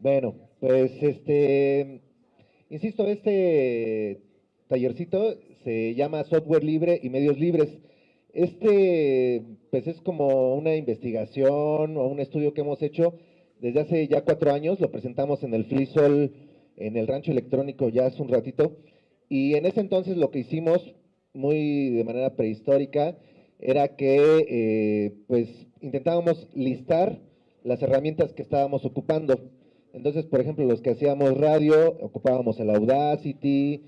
Bueno, pues este, insisto, este tallercito se llama Software Libre y Medios Libres. Este, pues es como una investigación o un estudio que hemos hecho desde hace ya cuatro años, lo presentamos en el FreeSol, en el rancho electrónico ya hace un ratito, y en ese entonces lo que hicimos, muy de manera prehistórica, era que eh, pues intentábamos listar las herramientas que estábamos ocupando. Entonces, por ejemplo, los que hacíamos radio, ocupábamos el Audacity,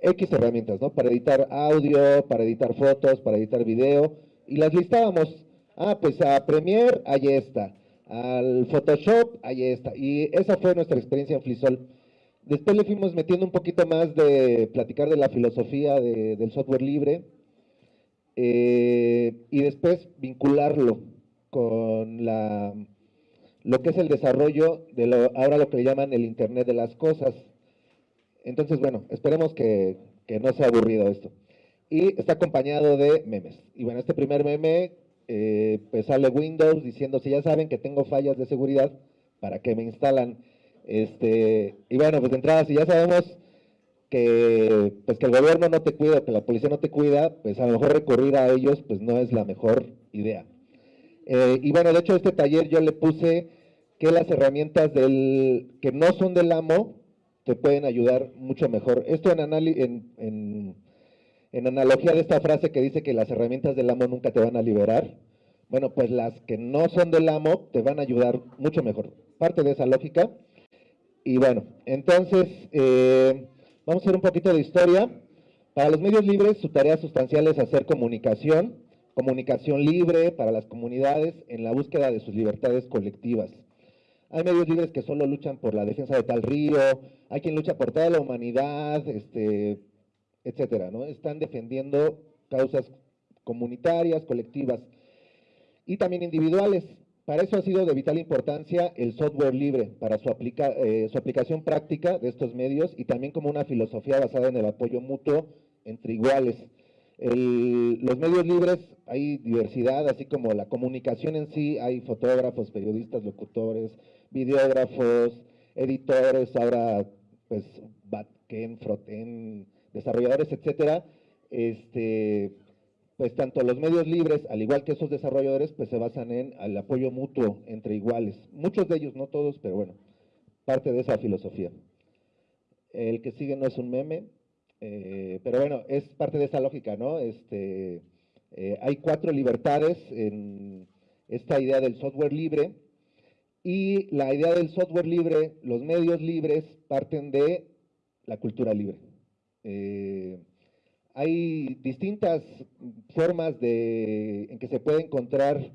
X herramientas, ¿no? Para editar audio, para editar fotos, para editar video, y las listábamos. Ah, pues a Premiere, ahí está. Al Photoshop, ahí está. Y esa fue nuestra experiencia en Flisol. Después le fuimos metiendo un poquito más de platicar de la filosofía del software libre eh, y después vincularlo con la, lo que es el desarrollo de lo, ahora lo que le llaman el Internet de las Cosas. Entonces, bueno, esperemos que, no sea aburrido esto. Y está acompañado de memes. Y bueno, este primer meme, eh, pues sale Windows diciendo, si ya saben que tengo fallas de seguridad, ¿para qué me instalan? Este, y bueno, pues de entrada, si ya sabemos que, pues que el gobierno no te cuida, que la policía no te cuida, pues a lo mejor recurrir a ellos, pues no es la mejor idea. Eh, y bueno, de hecho este taller yo le puse que las herramientas del, que no son del amo te pueden ayudar mucho mejor. Esto en, en, en, analogía de esta frase que dice que las herramientas del amo nunca te van a liberar. Bueno, pues las que no son del amo te van a ayudar mucho mejor. Parte de esa lógica. Y bueno, entonces eh, vamos a hacer un poquito de historia. Para los medios libres, su tarea sustancial es hacer comunicación, comunicación libre para las comunidades en la búsqueda de sus libertades colectivas. Hay medios libres que solo luchan por la defensa de tal río, hay quien lucha por toda la humanidad, este, etcétera, ¿no? Están defendiendo causas comunitarias, colectivas y también individuales. Para eso ha sido de vital importancia el software libre, para su, eh, su aplicación práctica de estos medios y también como una filosofía basada en el apoyo mutuo entre iguales. los medios libres hay diversidad, así como la comunicación en sí, hay fotógrafos, periodistas, locutores, videógrafos, editores, ahora pues backend, frontend, desarrolladores, etcétera, este, pues tanto los medios libres, al igual que esos desarrolladores, pues se basan en el apoyo mutuo entre iguales. Muchos de ellos, no todos, pero bueno, parte de esa filosofía. El que sigue no es un meme, eh, pero bueno, es parte de esa lógica, ¿no? Este, eh, hay cuatro libertades en esta idea del software libre, y la idea del software libre, los medios libres, parten de la cultura libre. Eh, hay distintas formas de, en que se puede encontrar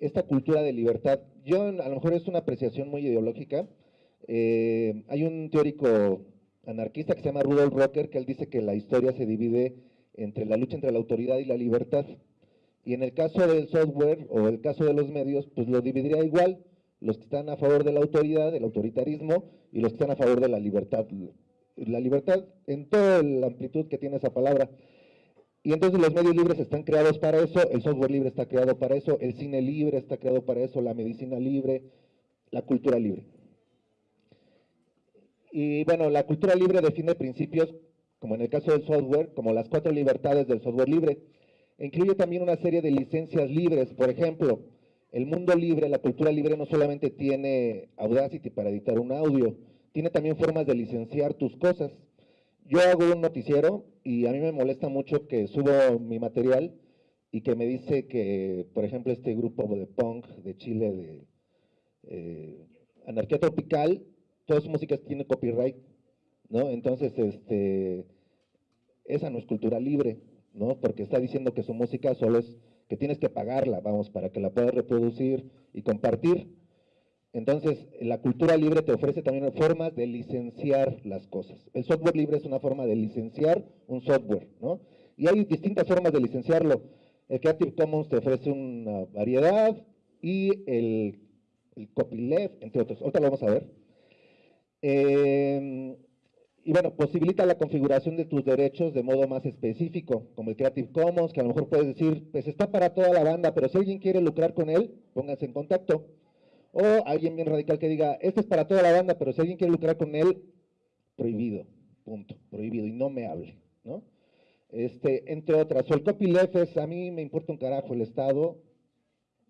esta cultura de libertad. Yo, a lo mejor es una apreciación muy ideológica. Eh, hay un teórico anarquista que se llama Rudolf Rocker, que él dice que la historia se divide entre la lucha entre la autoridad y la libertad. Y en el caso del software o el caso de los medios, pues lo dividiría igual los que están a favor de la autoridad, del autoritarismo, y los que están a favor de la libertad. La libertad en toda la amplitud que tiene esa palabra. Y entonces los medios libres están creados para eso, el software libre está creado para eso, el cine libre está creado para eso, la medicina libre, la cultura libre. Y bueno, la cultura libre define principios, como en el caso del software, como las cuatro libertades del software libre. incluye también una serie de licencias libres, por ejemplo, el mundo libre, la cultura libre no solamente tiene Audacity para editar un audio, tiene también formas de licenciar tus cosas. Yo hago un noticiero y a mí me molesta mucho que subo mi material y que me dice que, por ejemplo, este grupo de punk de Chile, de eh, Anarquía Tropical, todas sus músicas tienen copyright, ¿no? Entonces, este, esa no es cultura libre, ¿no? Porque está diciendo que su música solo es que tienes que pagarla, vamos, para que la puedas reproducir y compartir. Entonces, la cultura libre te ofrece también formas de licenciar las cosas. El software libre es una forma de licenciar un software, ¿no? Y hay distintas formas de licenciarlo. El Creative Commons te ofrece una variedad y el, copyleft, entre otros. Ahorita lo vamos a ver. Eh, y bueno, posibilita la configuración de tus derechos de modo más específico, como el Creative Commons, que a lo mejor puedes decir, pues está para toda la banda, pero si alguien quiere lucrar con él, pónganse en contacto. O alguien bien radical que diga, este es para toda la banda, pero si alguien quiere lucrar con él, prohibido, punto, prohibido, y no me hable, ¿no? Este, entre otras, o el copyleft es, a mí me importa un carajo el Estado,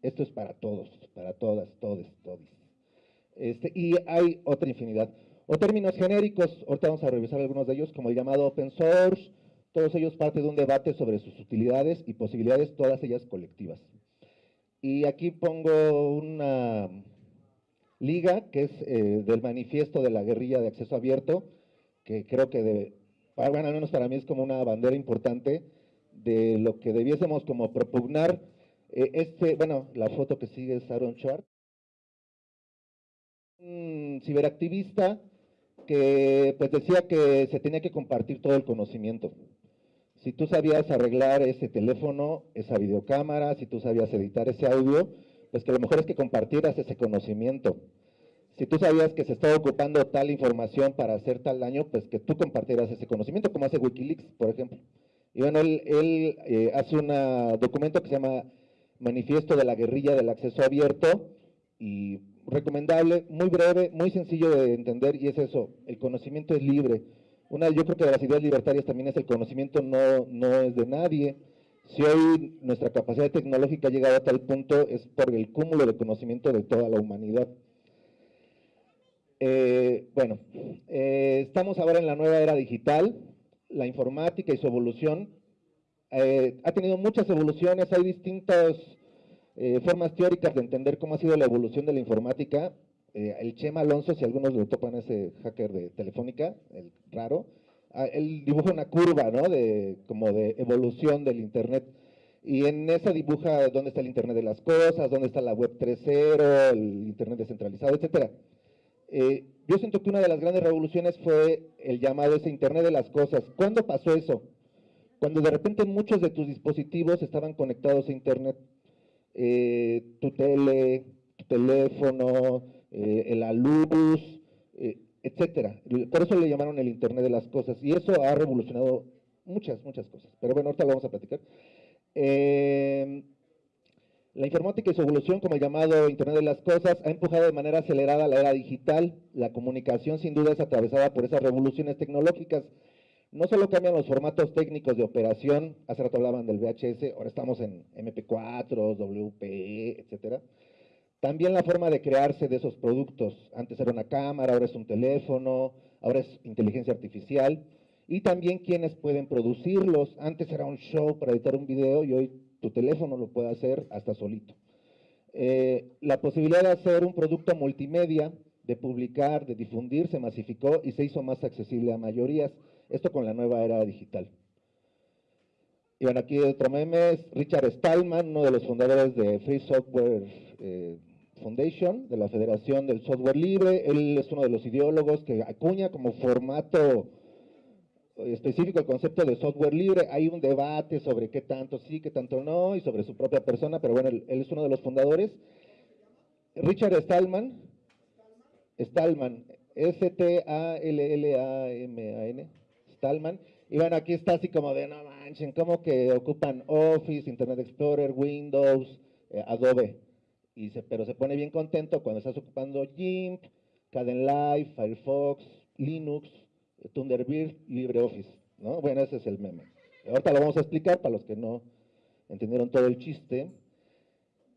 esto es para todos, para todas, todos, todos. Este, y hay otra infinidad. O términos genéricos, ahorita vamos a revisar algunos de ellos, como el llamado open source, todos ellos parte de un debate sobre sus utilidades y posibilidades, todas ellas colectivas. Y aquí pongo una liga que es eh, del manifiesto de la guerrilla de acceso abierto, que creo que, de, bueno, al menos para mí es como una bandera importante de lo que debiésemos como propugnar. Eh, este, bueno, la foto que sigue es Aaron Schwartz, un ciberactivista que pues decía que se tenía que compartir todo el conocimiento. Si tú sabías arreglar ese teléfono, esa videocámara, si tú sabías editar ese audio, pues que lo mejor es que compartieras ese conocimiento. Si tú sabías que se estaba ocupando tal información para hacer tal daño, pues que tú compartieras ese conocimiento, como hace Wikileaks, por ejemplo. Y bueno, él, eh, hace un documento que se llama Manifiesto de la Guerrilla del Acceso Abierto, y recomendable, muy breve, muy sencillo de entender, y es eso, el conocimiento es libre. Una, yo creo que de las ideas libertarias también es el conocimiento no, no es de nadie. Si hoy nuestra capacidad tecnológica ha llegado a tal punto es por el cúmulo de conocimiento de toda la humanidad. Eh, bueno, eh, estamos ahora en la nueva era digital, la informática y su evolución eh, ha tenido muchas evoluciones, hay distintas formas teóricas de entender cómo ha sido la evolución de la informática eh, el Chema Alonso, si algunos lo topan ese hacker de Telefónica, el raro, ah, él dibuja una curva, ¿no? De, como de evolución del Internet. Y en esa dibuja dónde está el Internet de las cosas, dónde está la web 3.0, el Internet descentralizado, etc. Eh, yo siento que una de las grandes revoluciones fue el llamado ese Internet de las cosas. ¿Cuándo pasó eso? Cuando de repente muchos de tus dispositivos estaban conectados a Internet. Eh, tu tele, tu teléfono, eh, la luz, eh, etcétera. Por eso le llamaron el Internet de las cosas y eso ha revolucionado muchas, muchas cosas. Pero bueno, ahorita lo vamos a platicar. Eh, la informática y su evolución, como el llamado Internet de las Cosas, ha empujado de manera acelerada la era digital. La comunicación, sin duda, es atravesada por esas revoluciones tecnológicas. No solo cambian los formatos técnicos de operación, hace rato hablaban del VHS, ahora estamos en MP4, WPE, etcétera, también la forma de crearse de esos productos. Antes era una cámara, ahora es un teléfono, ahora es inteligencia artificial. Y también quienes pueden producirlos. Antes era un show para editar un video y hoy tu teléfono lo puede hacer hasta solito. Eh, la posibilidad de hacer un producto multimedia, de publicar, de difundir, se masificó y se hizo más accesible a mayorías. Esto con la nueva era digital. Y bueno, aquí otro meme es Richard Stallman, uno de los fundadores de Free Software eh, Foundation, de la Federación del Software Libre. Él es uno de los ideólogos que acuña como formato específico el concepto de software libre. Hay un debate sobre qué tanto sí, qué tanto no, y sobre su propia persona, pero bueno, él, es uno de los fundadores. Richard Stallman, Stallman, S-T-A-L-L-A-M-A-N, Stallman. Y bueno, aquí está así como de, no manchen, como que ocupan Office, Internet Explorer, Windows, eh, Adobe pero se pone bien contento cuando estás ocupando GIMP, Kdenlive, Firefox, Linux, Thunderbird, LibreOffice, ¿no? Bueno, ese es el meme. Ahorita lo vamos a explicar para los que no entendieron todo el chiste.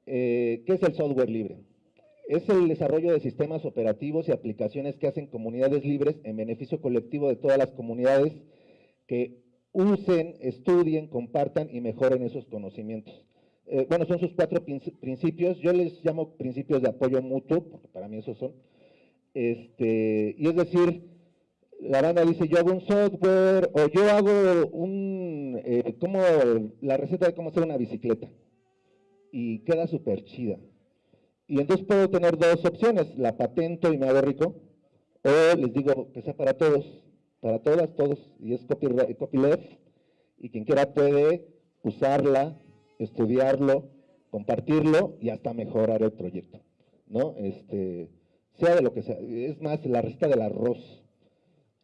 Eh, ¿Qué es el software libre? Es el desarrollo de sistemas operativos y aplicaciones que hacen comunidades libres en beneficio colectivo de todas las comunidades que usen, estudien, compartan y mejoren esos conocimientos. Eh, bueno, son sus cuatro principios, yo les llamo principios de apoyo mutuo, porque para mí esos son, este, y es decir, la banda dice, yo hago un software, o yo hago un, eh, como la receta de cómo hacer una bicicleta, y queda súper chida. Y entonces puedo tener dos opciones, la patento y me hago rico, o les digo que sea para todos, para todas, todos, y es copyleft, y quien quiera puede usarla, estudiarlo, compartirlo y hasta mejorar el proyecto, ¿no? Este, sea de lo que sea, es más, la receta del arroz,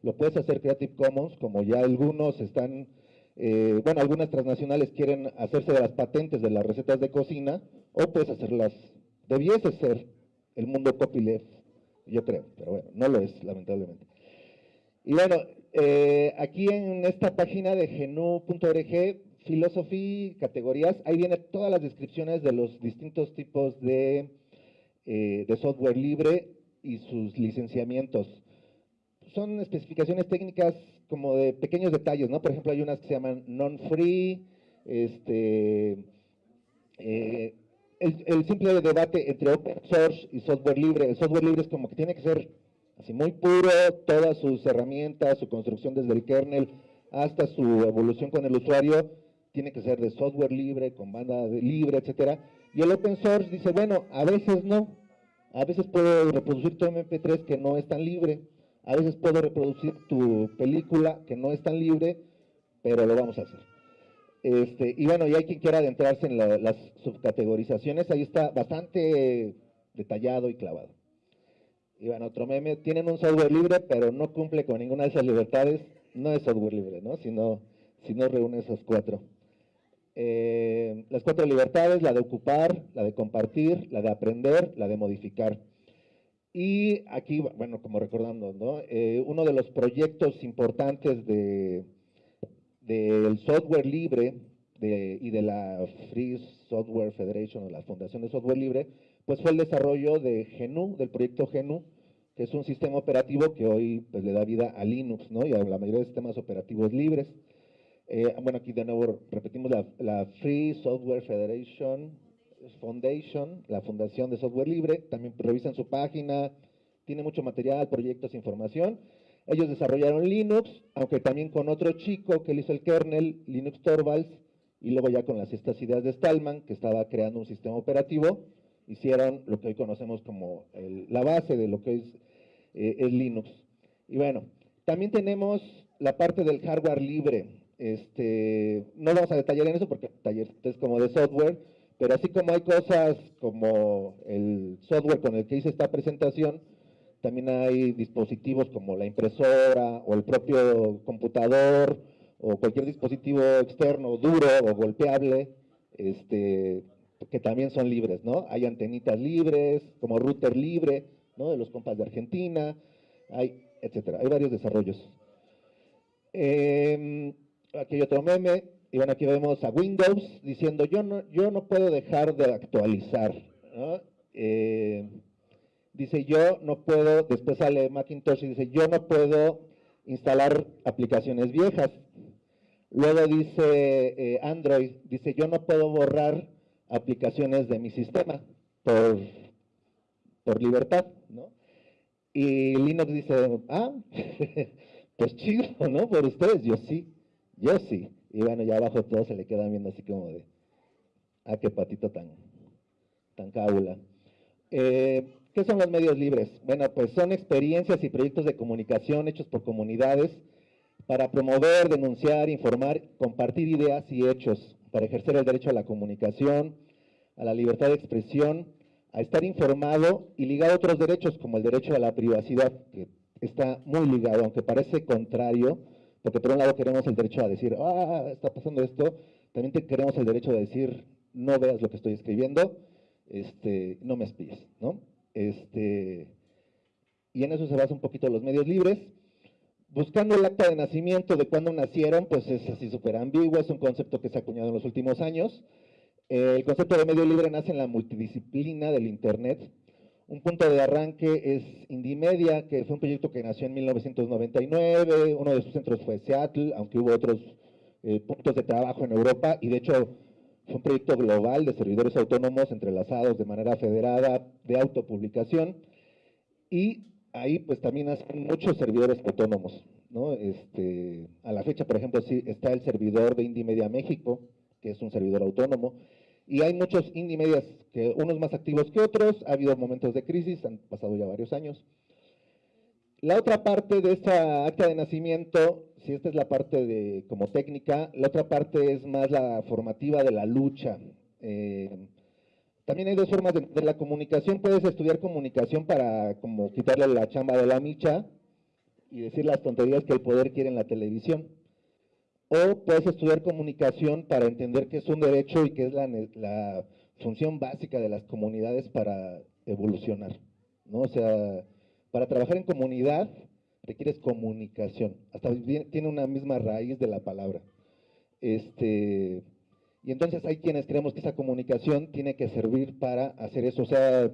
lo puedes hacer Creative Commons, como ya algunos están, eh, bueno, algunas transnacionales quieren hacerse de las patentes de las recetas de cocina, o puedes hacerlas, debiese ser el mundo copyleft, yo creo, pero bueno, no lo es, lamentablemente. Y bueno, eh, aquí en esta página de genu.org, filosofía, categorías, ahí vienen todas las descripciones de los distintos tipos de, eh, de software libre y sus licenciamientos. Son especificaciones técnicas como de pequeños detalles, ¿no? Por ejemplo, hay unas que se llaman non-free, este, eh, el, simple debate entre open source y software libre. El software libre es como que tiene que ser así muy puro, todas sus herramientas, su construcción desde el kernel hasta su evolución con el usuario, tiene que ser de software libre, con banda libre, etcétera. Y el open source dice, bueno, a veces no, a veces puedo reproducir tu MP3 que no es tan libre, a veces puedo reproducir tu película que no es tan libre, pero lo vamos a hacer. Este, y bueno, y hay quien quiera adentrarse en las subcategorizaciones, ahí está bastante detallado y clavado. Y bueno, otro meme, tienen un software libre, pero no cumple con ninguna de esas libertades, no es software libre, ¿no? Si no, si no reúne esas cuatro. Eh, las cuatro libertades, la de ocupar, la de compartir, la de aprender, la de modificar. Y aquí, bueno, como recordando. Eh, uno de los proyectos importantes de, del software libre y de la Free Software Federation o la Fundación de Software Libre, pues fue el desarrollo de GNU, del proyecto GNU, que es un sistema operativo que hoy pues, le da vida a Linux ¿no? y a la mayoría de sistemas operativos libres. Eh, bueno, aquí de nuevo repetimos la, la, Free Software Federation Foundation, la Fundación de Software Libre, también revisan su página, tiene mucho material, proyectos, información, ellos desarrollaron Linux, aunque también con otro chico que le hizo el kernel, Linux Torvalds, y luego ya con las estas ideas de Stallman, que estaba creando un sistema operativo, hicieron lo que hoy conocemos como la base de lo que es, eh, Linux. Y bueno, también tenemos la parte del hardware libre. Este, no vamos a detallar en eso porque taller es como de software, pero así como hay cosas como el software con el que hice esta presentación, también hay dispositivos como la impresora o el propio computador o cualquier dispositivo externo duro o golpeable, este, que también son libres, ¿no? Hay antenitas libres, como router libre, ¿no? De los compas de Argentina, hay, etcétera. Hay varios desarrollos. Em, aquí hay otro meme, y bueno, aquí vemos a Windows diciendo, yo no, yo no puedo dejar de actualizar. Eh, dice yo no puedo, después sale Macintosh y dice yo no puedo instalar aplicaciones viejas. Luego dice eh, Android, dice yo no puedo borrar aplicaciones de mi sistema por, por libertad, ¿no? Y Linux dice, ah, pues chido, ¿no? Por ustedes, yo sí, yo sí. Y bueno, ya abajo todos se le quedan viendo así como de, ah, qué patito tan, tan cábula. Eh, ¿Qué son los medios libres? Bueno, pues son experiencias y proyectos de comunicación hechos por comunidades para promover, denunciar, informar, compartir ideas y hechos, para ejercer el derecho a la comunicación, a la libertad de expresión, a estar informado y ligado a otros derechos como el derecho a la privacidad, que está muy ligado, aunque parece contrario, porque por un lado queremos el derecho a decir, ah, está pasando esto, también queremos el derecho de decir, no veas lo que estoy escribiendo, este, no me espíes, ¿no? Este, y en eso se basa un poquito los medios libres. Buscando el acta de nacimiento de cuándo nacieron, pues es así súper ambiguo, es un concepto que se ha acuñado en los últimos años. el concepto de medio libre nace en la multidisciplina del Internet. Un punto de arranque es Indimedia, que fue un proyecto que nació en 1999, uno de sus centros fue Seattle, aunque hubo otros eh, puntos de trabajo en Europa, y de hecho fue un proyecto global de servidores autónomos entrelazados de manera federada de autopublicación y ahí pues también hacen muchos servidores autónomos. ¿no? Este, a la fecha, por ejemplo, sí, está el servidor de Indie Media México, que es un servidor autónomo, y hay muchos Indie Medias, que unos más activos que otros, ha habido momentos de crisis, han pasado ya varios años. La otra parte de esta acta de nacimiento si esta es la parte de como técnica, la otra parte es más la formativa de la lucha. Eh, también hay dos formas de, la comunicación. Puedes estudiar comunicación para como quitarle la chamba de la micha y decir las tonterías que el poder quiere en la televisión. O puedes estudiar comunicación para entender que es un derecho y que es la, la función básica de las comunidades para evolucionar. ¿no? O sea, para trabajar en comunidad requieres comunicación, hasta tiene una misma raíz de la palabra. Este, y entonces hay quienes creemos que esa comunicación tiene que servir para hacer eso, o sea,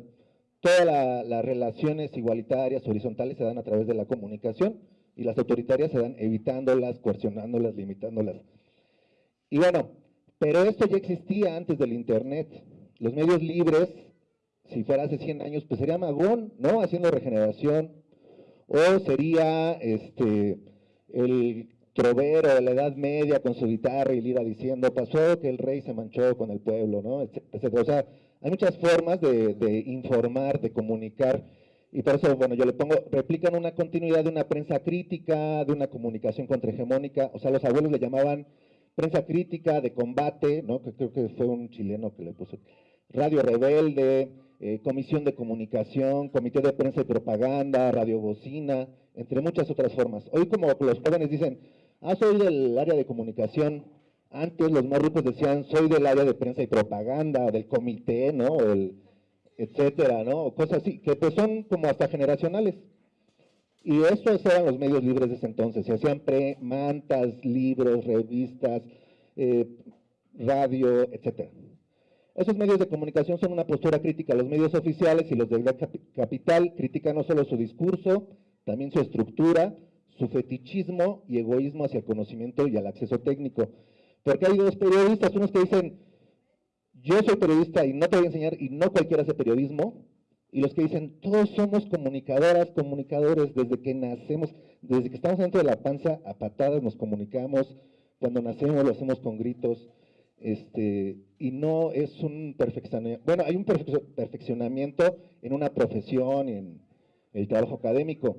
todas las relaciones igualitarias, horizontales se dan a través de la comunicación y las autoritarias se dan evitándolas, coercionándolas, limitándolas. Y bueno, pero esto ya existía antes del Internet. Los medios libres, si fuera hace 100 años, pues sería Magón, ¿no? Haciendo regeneración. O sería este, el trovero de la Edad Media con su guitarra y lira diciendo, pasó que el rey se manchó con el pueblo, ¿no? Etcétera. O sea, hay muchas formas de, informar, de comunicar, y por eso, bueno, yo le pongo, replican una continuidad de una prensa crítica, de una comunicación contrahegemónica, o sea, los abuelos le llamaban prensa crítica, de combate, ¿no? que creo que fue un chileno que le puso, radio rebelde, eh, comisión de comunicación, comité de prensa y propaganda, radiobocina, entre muchas otras formas. Hoy como los jóvenes dicen, ah, soy del área de comunicación. Antes los más ricos decían, soy del área de prensa y propaganda, del comité, ¿no? El, etcétera, ¿no? Cosas así, que pues son como hasta generacionales. Y estos eran los medios libres de ese entonces. Se hacían pre, mantas, libros, revistas, eh, radio, etcétera. Esos medios de comunicación son una postura crítica los medios oficiales y los del capital critican no solo su discurso, también su estructura, su fetichismo y egoísmo hacia el conocimiento y al acceso técnico. Porque hay dos periodistas, unos que dicen, yo soy periodista y no te voy a enseñar, y no cualquiera hace periodismo, y los que dicen, todos somos comunicadoras, comunicadores, desde que nacemos, desde que estamos dentro de la panza, a patadas nos comunicamos, cuando nacemos lo hacemos con gritos, este, y no es un perfeccionamiento, bueno, hay un perfeccionamiento en una profesión, en el trabajo académico,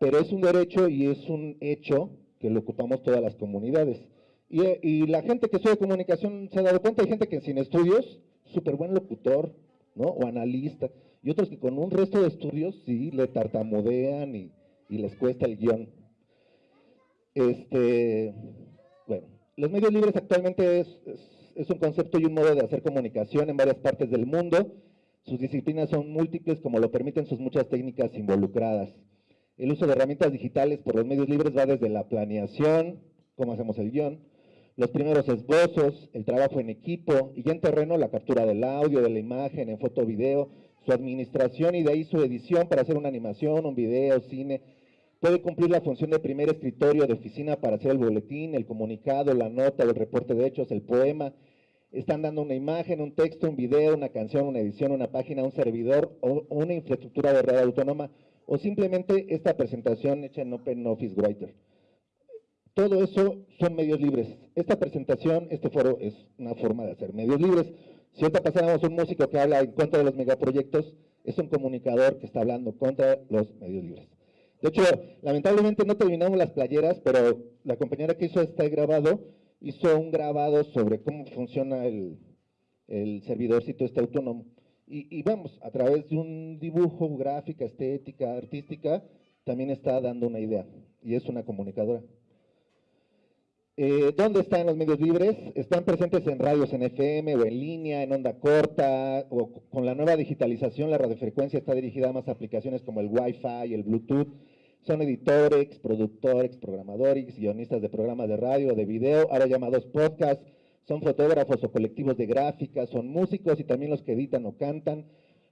pero es un derecho y es un hecho que lo ocupamos todas las comunidades. Y, la gente que estudia comunicación se ha dado cuenta, hay gente que sin estudios, súper buen locutor, ¿no? O analista, y otros que con un resto de estudios sí le tartamudean y, les cuesta el guion. Este, los medios libres actualmente es, un concepto y un modo de hacer comunicación en varias partes del mundo. Sus disciplinas son múltiples como lo permiten sus muchas técnicas involucradas. El uso de herramientas digitales por los medios libres va desde la planeación, cómo hacemos el guion, los primeros esbozos, el trabajo en equipo y ya en terreno la captura del audio, de la imagen, en foto, video, su administración y de ahí su edición para hacer una animación, un video, cine. Puede cumplir la función de primer escritorio de oficina para hacer el boletín, el comunicado, la nota, el reporte de hechos, el poema. Están dando una imagen, un texto, un video, una canción, una edición, una página, un servidor o una infraestructura de red autónoma o simplemente esta presentación hecha en Open Office Writer. Todo eso son medios libres. Esta presentación, este foro es una forma de hacer medios libres. Si ahorita pasáramos un músico que habla en contra de los megaproyectos, es un comunicador que está hablando contra los medios libres. De hecho, lamentablemente no terminamos las playeras, pero la compañera que hizo este grabado, hizo un grabado sobre cómo funciona el, el servidorcito este autónomo. Y, vamos, a través de un dibujo, gráfica, estética, artística, también está dando una idea, y es una comunicadora. Eh, ¿Dónde están los medios libres? Están presentes en radios en FM o en línea, en onda corta, o con la nueva digitalización la radiofrecuencia está dirigida a más aplicaciones como el Wi-Fi, el Bluetooth. Son editores, productores, programadores, guionistas de programas de radio o de video, ahora llamados podcasts, son fotógrafos o colectivos de gráfica, son músicos y también los que editan o cantan,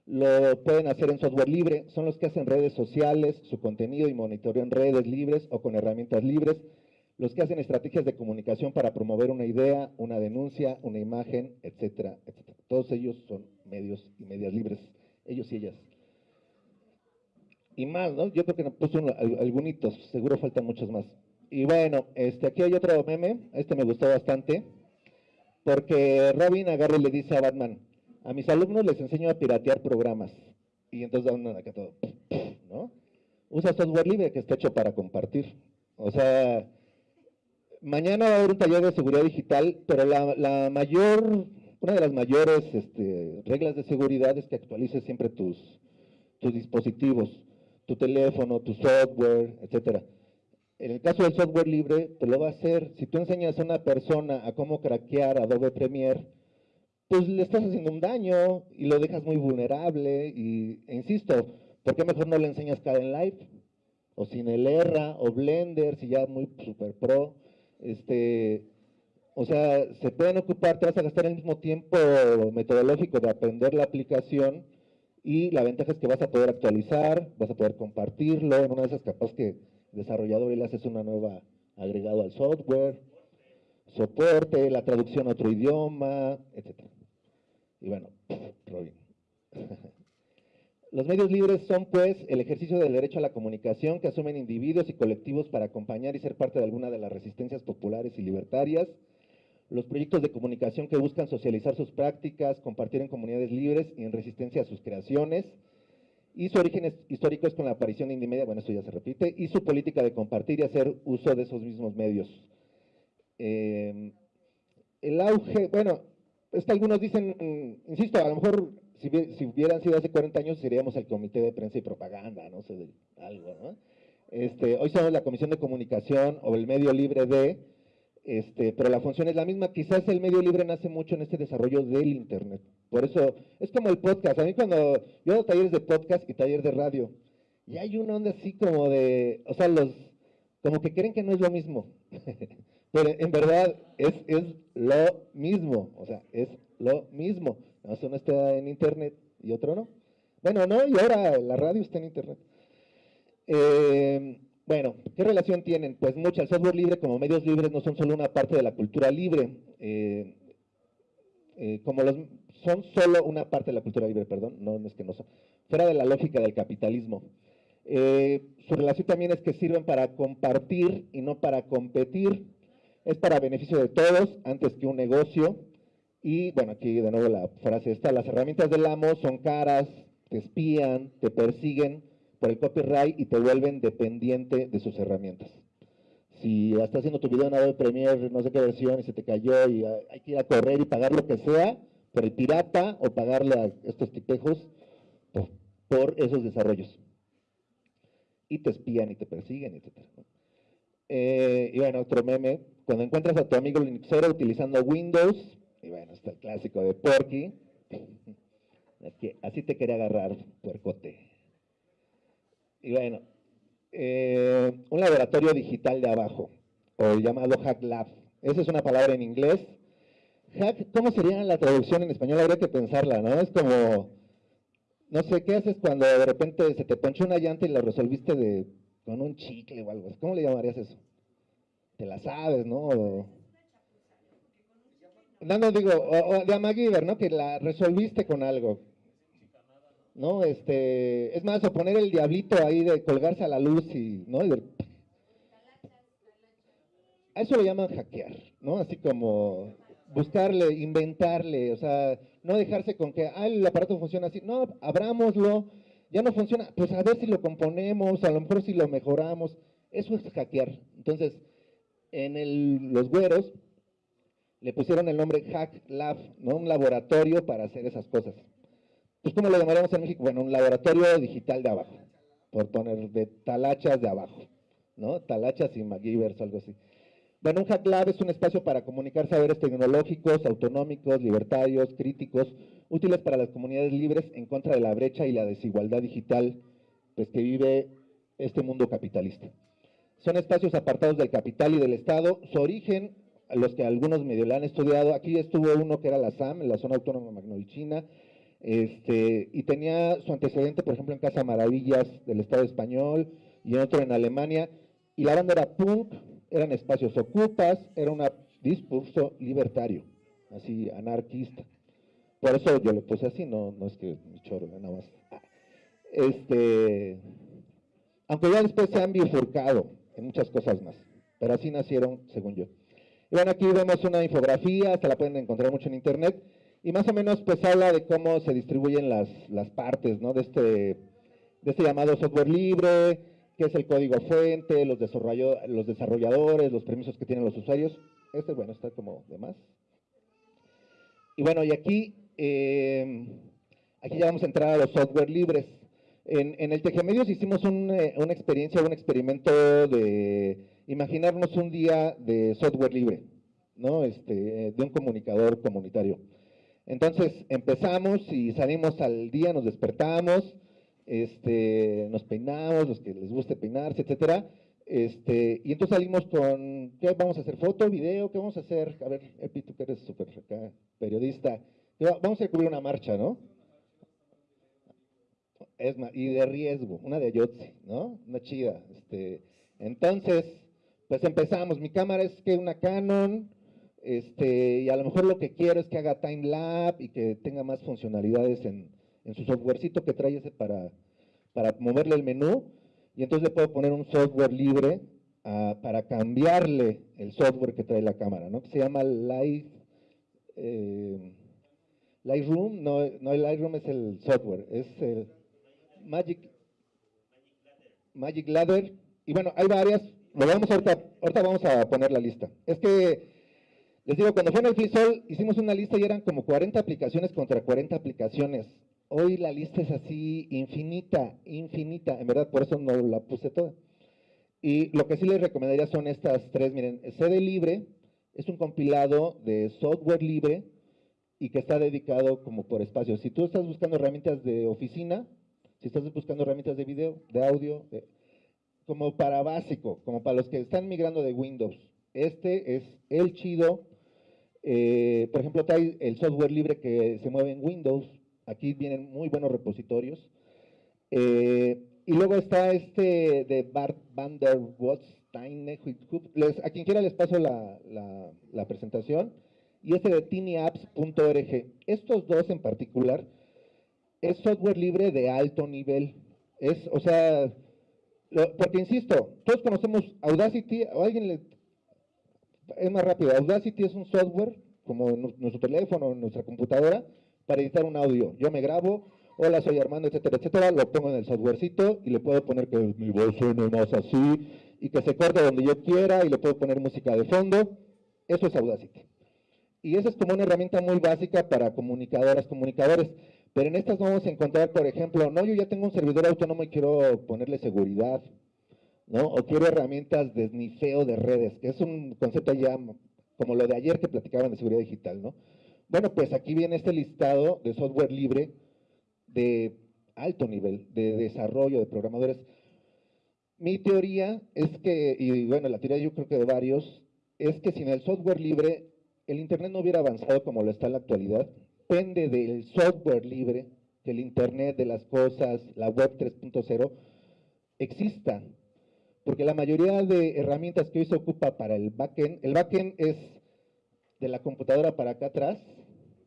lo pueden hacer en software libre, son los que hacen redes sociales, su contenido y monitorean redes libres o con herramientas libres, los que hacen estrategias de comunicación para promover una idea, una denuncia, una imagen, etcétera, etcétera. Todos ellos son medios y medias libres, ellos y ellas. Y más, ¿no? Yo creo que puso algunos, seguro faltan muchos más. Y bueno, este, aquí hay otro meme, este me gustó bastante porque Robin agarra y le dice a Batman, a mis alumnos les enseño a piratear programas. Y entonces da acá todo, ¿no? Usa software libre que está hecho para compartir. O sea, mañana va a haber un taller de seguridad digital, pero la, mayor, una de las mayores este, reglas de seguridad es que actualices siempre tus, tus dispositivos, tu teléfono, tu software, etcétera. En el caso del software libre, te lo va a hacer. Si tú enseñas a una persona a cómo craquear Adobe Premiere, pues le estás haciendo un daño y lo dejas muy vulnerable. Y, e insisto, ¿por qué mejor no le enseñas en Live? O Cinelerra, o Blender, si ya muy super pro. Este, o sea, se pueden ocupar, te vas a gastar el mismo tiempo metodológico de aprender la aplicación y la ventaja es que vas a poder actualizar, vas a poder compartirlo, en una de esas capaz que desarrollador y le haces una nueva agregado al software, soporte, la traducción a otro idioma, etc. Y bueno, Robin. Los medios libres son, pues, el ejercicio del derecho a la comunicación que asumen individuos y colectivos para acompañar y ser parte de alguna de las resistencias populares y libertarias, los proyectos de comunicación que buscan socializar sus prácticas, compartir en comunidades libres y en resistencia a sus creaciones, y su origen histórico es con la aparición de Indimedia, bueno, esto ya se repite, y su política de compartir y hacer uso de esos mismos medios. Eh, el auge, bueno, es que algunos dicen, mm, insisto, a lo mejor si, hubieran sido hace 40 años seríamos el comité de prensa y propaganda, no sé, algo, ¿no? Este, hoy somos la comisión de comunicación o el medio libre de, este, pero la función es la misma. Quizás el medio libre nace mucho en este desarrollo del Internet. Por eso, es como el podcast. A mí cuando yo hago talleres de podcast y talleres de radio, y hay una onda así como de, o sea, los, como que creen que no es lo mismo. pero en verdad es, es lo mismo, o sea, es lo mismo. No, uno está en Internet y otro no. Bueno, no, y ahora la radio está en Internet. Eh, bueno, ¿qué relación tienen? Pues mucha, el software libre como medios libres no son solo una parte de la cultura libre, eh, eh, como los, son solo una parte de la cultura libre, perdón, no, es que no son, fuera de la lógica del capitalismo. Eh, su relación también es que sirven para compartir y no para competir, es para beneficio de todos antes que un negocio, y bueno, aquí de nuevo la frase está, las herramientas del amo son caras, te espían, te persiguen, por el copyright y te vuelven dependiente de sus herramientas. Si estás haciendo tu video en Adobe Premiere, no sé qué versión, y se te cayó y hay que ir a correr y pagar lo que sea por el pirata o pagarle a estos tipejos por, esos desarrollos. Y te espían y te persiguen, etc. Eh, y bueno, otro meme, cuando encuentras a tu amigo Linuxero utilizando Windows, y bueno, está el clásico de Porky, así te quería agarrar, puercote. Y bueno, eh, un laboratorio digital de abajo, o llamado Hack Lab. Esa es una palabra en inglés. Hack, ¿cómo sería la traducción en español? Habría que pensarla, ¿no? Es como, no sé, ¿qué haces cuando de repente se te ponchó una llanta y la resolviste de, con un chicle o algo? ¿Cómo le llamarías eso? Te la sabes, ¿no? no, no digo, o, de MacGyver, ¿no? Que la resolviste con algo. ¿No? Este, es más, o poner el diablito ahí de colgarse a la luz y, ¿no? a eso le llaman hackear, ¿no? Así como buscarle, inventarle, o sea, no dejarse con que, ah, el aparato funciona así, no, abrámoslo, ya no funciona, pues a ver si lo componemos, a lo mejor si lo mejoramos, eso es hackear. Entonces, en el, los güeros le pusieron el nombre Hack Lab, ¿no? Un laboratorio para hacer esas cosas pues ¿cómo lo llamaríamos en México? Bueno, un laboratorio digital de abajo, por poner de talachas de abajo, ¿no? Talachas y MacGyvers o algo así. Bueno, un Hack Lab es un espacio para comunicar saberes tecnológicos, autonómicos, libertarios, críticos, útiles para las comunidades libres en contra de la brecha y la desigualdad digital pues, que vive este mundo capitalista. Son espacios apartados del capital y del Estado. Su origen, los que algunos medio la han estudiado, aquí estuvo uno que era la SAM, la Zona Autónoma Magnolichina, este, y tenía su antecedente, por ejemplo, en Casa Maravillas del Estado español y en otro en Alemania. Y la banda era punk, eran espacios ocupas, era un discurso libertario, así anarquista. Por eso yo lo puse así, no, no es que mi choro, nada más. Este, aunque ya después se han bifurcado en muchas cosas más, pero así nacieron, según yo. Y bueno, aquí vemos una infografía, se la pueden encontrar mucho en internet, y más o menos pues habla de cómo se distribuyen las, partes ¿no? de, este, de este llamado software libre, qué es el código fuente, los, los desarrolladores, los permisos que tienen los usuarios. Este, bueno, está como de más. Y bueno, y aquí, eh, aquí ya vamos a entrar a los software libres. En, en el Tejemedios hicimos eh, una experiencia, un experimento de imaginarnos un día de software libre, ¿no? Este, de un comunicador comunitario. Entonces empezamos y salimos al día, nos despertamos, este, nos peinamos, los que les guste peinarse, etcétera, este, y entonces salimos con, ¿qué vamos a hacer? ¿Foto, video? ¿Qué vamos a hacer? A ver, Epi, tú que eres súper periodista, vamos a cubrir una marcha, ¿no? Es y de riesgo, una de Ayotzi, ¿no? Una chida. Este, entonces, pues empezamos. Mi cámara es que una Canon, este, y a lo mejor lo que quiero es que haga time lapse y que tenga más funcionalidades en, en su softwarecito que trae ese para, para moverle el menú. Y entonces le puedo poner un software libre ah, para cambiarle el software que trae la cámara, ¿no? Que se llama Light, eh, Lightroom, no, no el Lightroom es el software, es el Magic, Magic Ladder. Y bueno, hay varias, lo vamos ahorita, ahorita vamos a poner la lista. Es que, les digo, cuando fue en el FISOL, hicimos una lista y eran como 40 aplicaciones contra 40 aplicaciones. Hoy la lista es así infinita, infinita, en verdad por eso no la puse toda. Y lo que sí les recomendaría son estas tres, miren, CD Libre es un compilado de software libre y que está dedicado como por espacio. Si tú estás buscando herramientas de oficina, si estás buscando herramientas de video, de audio, como para básico, como para los que están migrando de Windows, este es el chido. Eh, por ejemplo, trae el software libre que se mueve en Windows, Aquí vienen muy buenos repositorios. Eh, y luego está este de Bart van der a quien quiera les paso la, la, presentación. Y este de tinyapps.org. Estos dos en particular es software libre de alto nivel. Es, o sea, porque insisto, todos conocemos Audacity, o alguien le, es más rápido, Audacity es un software, como nuestro teléfono, nuestra computadora, para editar un audio. Yo me grabo, hola, soy Armando, etcétera, etcétera, lo pongo en el softwarecito y le puedo poner que mi voz suene más así y que se corte donde yo quiera y le puedo poner música de fondo. Eso es Audacity. Y esa es como una herramienta muy básica para comunicadoras, comunicadores. Pero en estas vamos a encontrar, por ejemplo, no, yo ya tengo un servidor autónomo y quiero ponerle seguridad, ¿no? O quiero herramientas de snifeo de redes, que es un concepto ya como lo de ayer que platicaban de seguridad digital, ¿no? Bueno, pues aquí viene este listado de software libre de alto nivel, de desarrollo de programadores. Mi teoría es que, y bueno, la teoría yo creo que de varios, es que sin el software libre, el Internet no hubiera avanzado como lo está en la actualidad. Depende del software libre, que el Internet de las cosas, la web 3.0, existan. Porque la mayoría de herramientas que hoy se ocupa para el backend, el backend es de la computadora para acá atrás,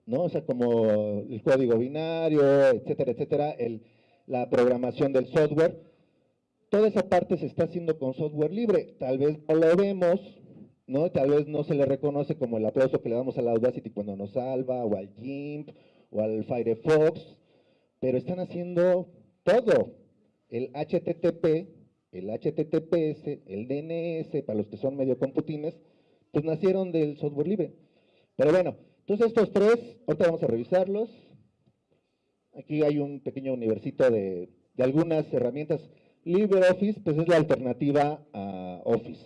¿no? O sea, como el código binario, etcétera, etcétera, el, la programación del software. Toda esa parte se está haciendo con software libre. Tal vez no lo vemos, ¿no? Tal vez no se le reconoce como el aplauso que le damos a la Audacity cuando nos salva, o al GIMP, o al Firefox, pero están haciendo todo. El HTTP, el HTTPS, el DNS, para los que son medio computines, pues nacieron del software libre. Pero bueno, entonces estos tres, ahorita vamos a revisarlos. Aquí hay un pequeño universito de, algunas herramientas. LibreOffice, pues es la alternativa a Office.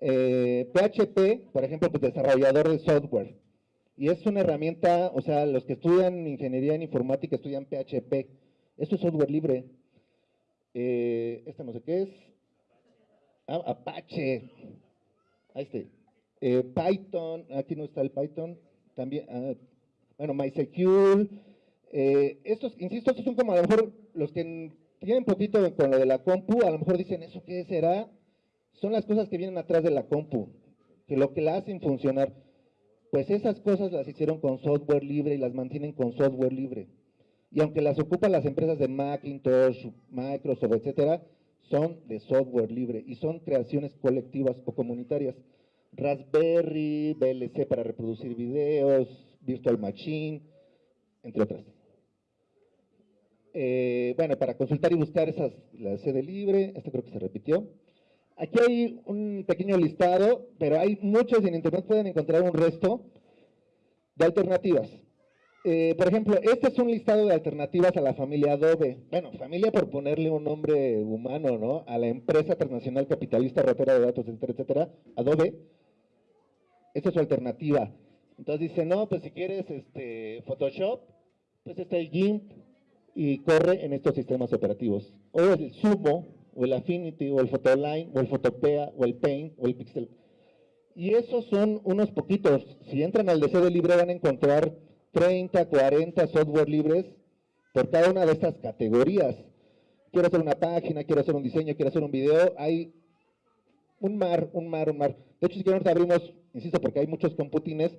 PHP, eh, por ejemplo, pues desarrollador de software. Y es una herramienta, o sea, los que estudian ingeniería en informática estudian PHP. Esto es software libre. Eh, este no sé qué es. Ah, Apache. Ahí está. Eh, Python, aquí no está el Python, también, ah, bueno, MySecure, eh, estos, insisto, estos son como a lo mejor los que tienen poquito con lo de la compu, a lo mejor dicen, ¿eso qué será? Son las cosas que vienen atrás de la compu, que lo que la hacen funcionar, pues esas cosas las hicieron con software libre y las mantienen con software libre. Y aunque las ocupan las empresas de Macintosh, Microsoft, etcétera, son de software libre y son creaciones colectivas o comunitarias. Raspberry, VLC para reproducir videos, Virtual Machine, entre otras. Eh, bueno, para consultar y buscar esas, la sede libre, esto creo que se repitió. Aquí hay un pequeño listado, pero hay muchos en internet pueden encontrar un resto de alternativas. Eh, por ejemplo, este es un listado de alternativas a la familia Adobe. Bueno, familia por ponerle un nombre humano, ¿no? A la empresa transnacional capitalista ratera de datos, etcétera, etcétera, Adobe esa es su alternativa. Entonces dice, no, pues si quieres este, Photoshop, pues está el GIMP, y corre en estos sistemas operativos. O el Sumo, o el Affinity, o el Photoline, o el Photopea, o el Paint, o el Pixel. Y esos son unos poquitos. Si entran al DC de Libre van a encontrar 30, 40 software libres por cada una de estas categorías. Quiero hacer una página, quiero hacer un diseño, quiero hacer un video. Hay un mar, un mar, un mar. De hecho, si quieren abrimos, insisto, porque hay muchos computines,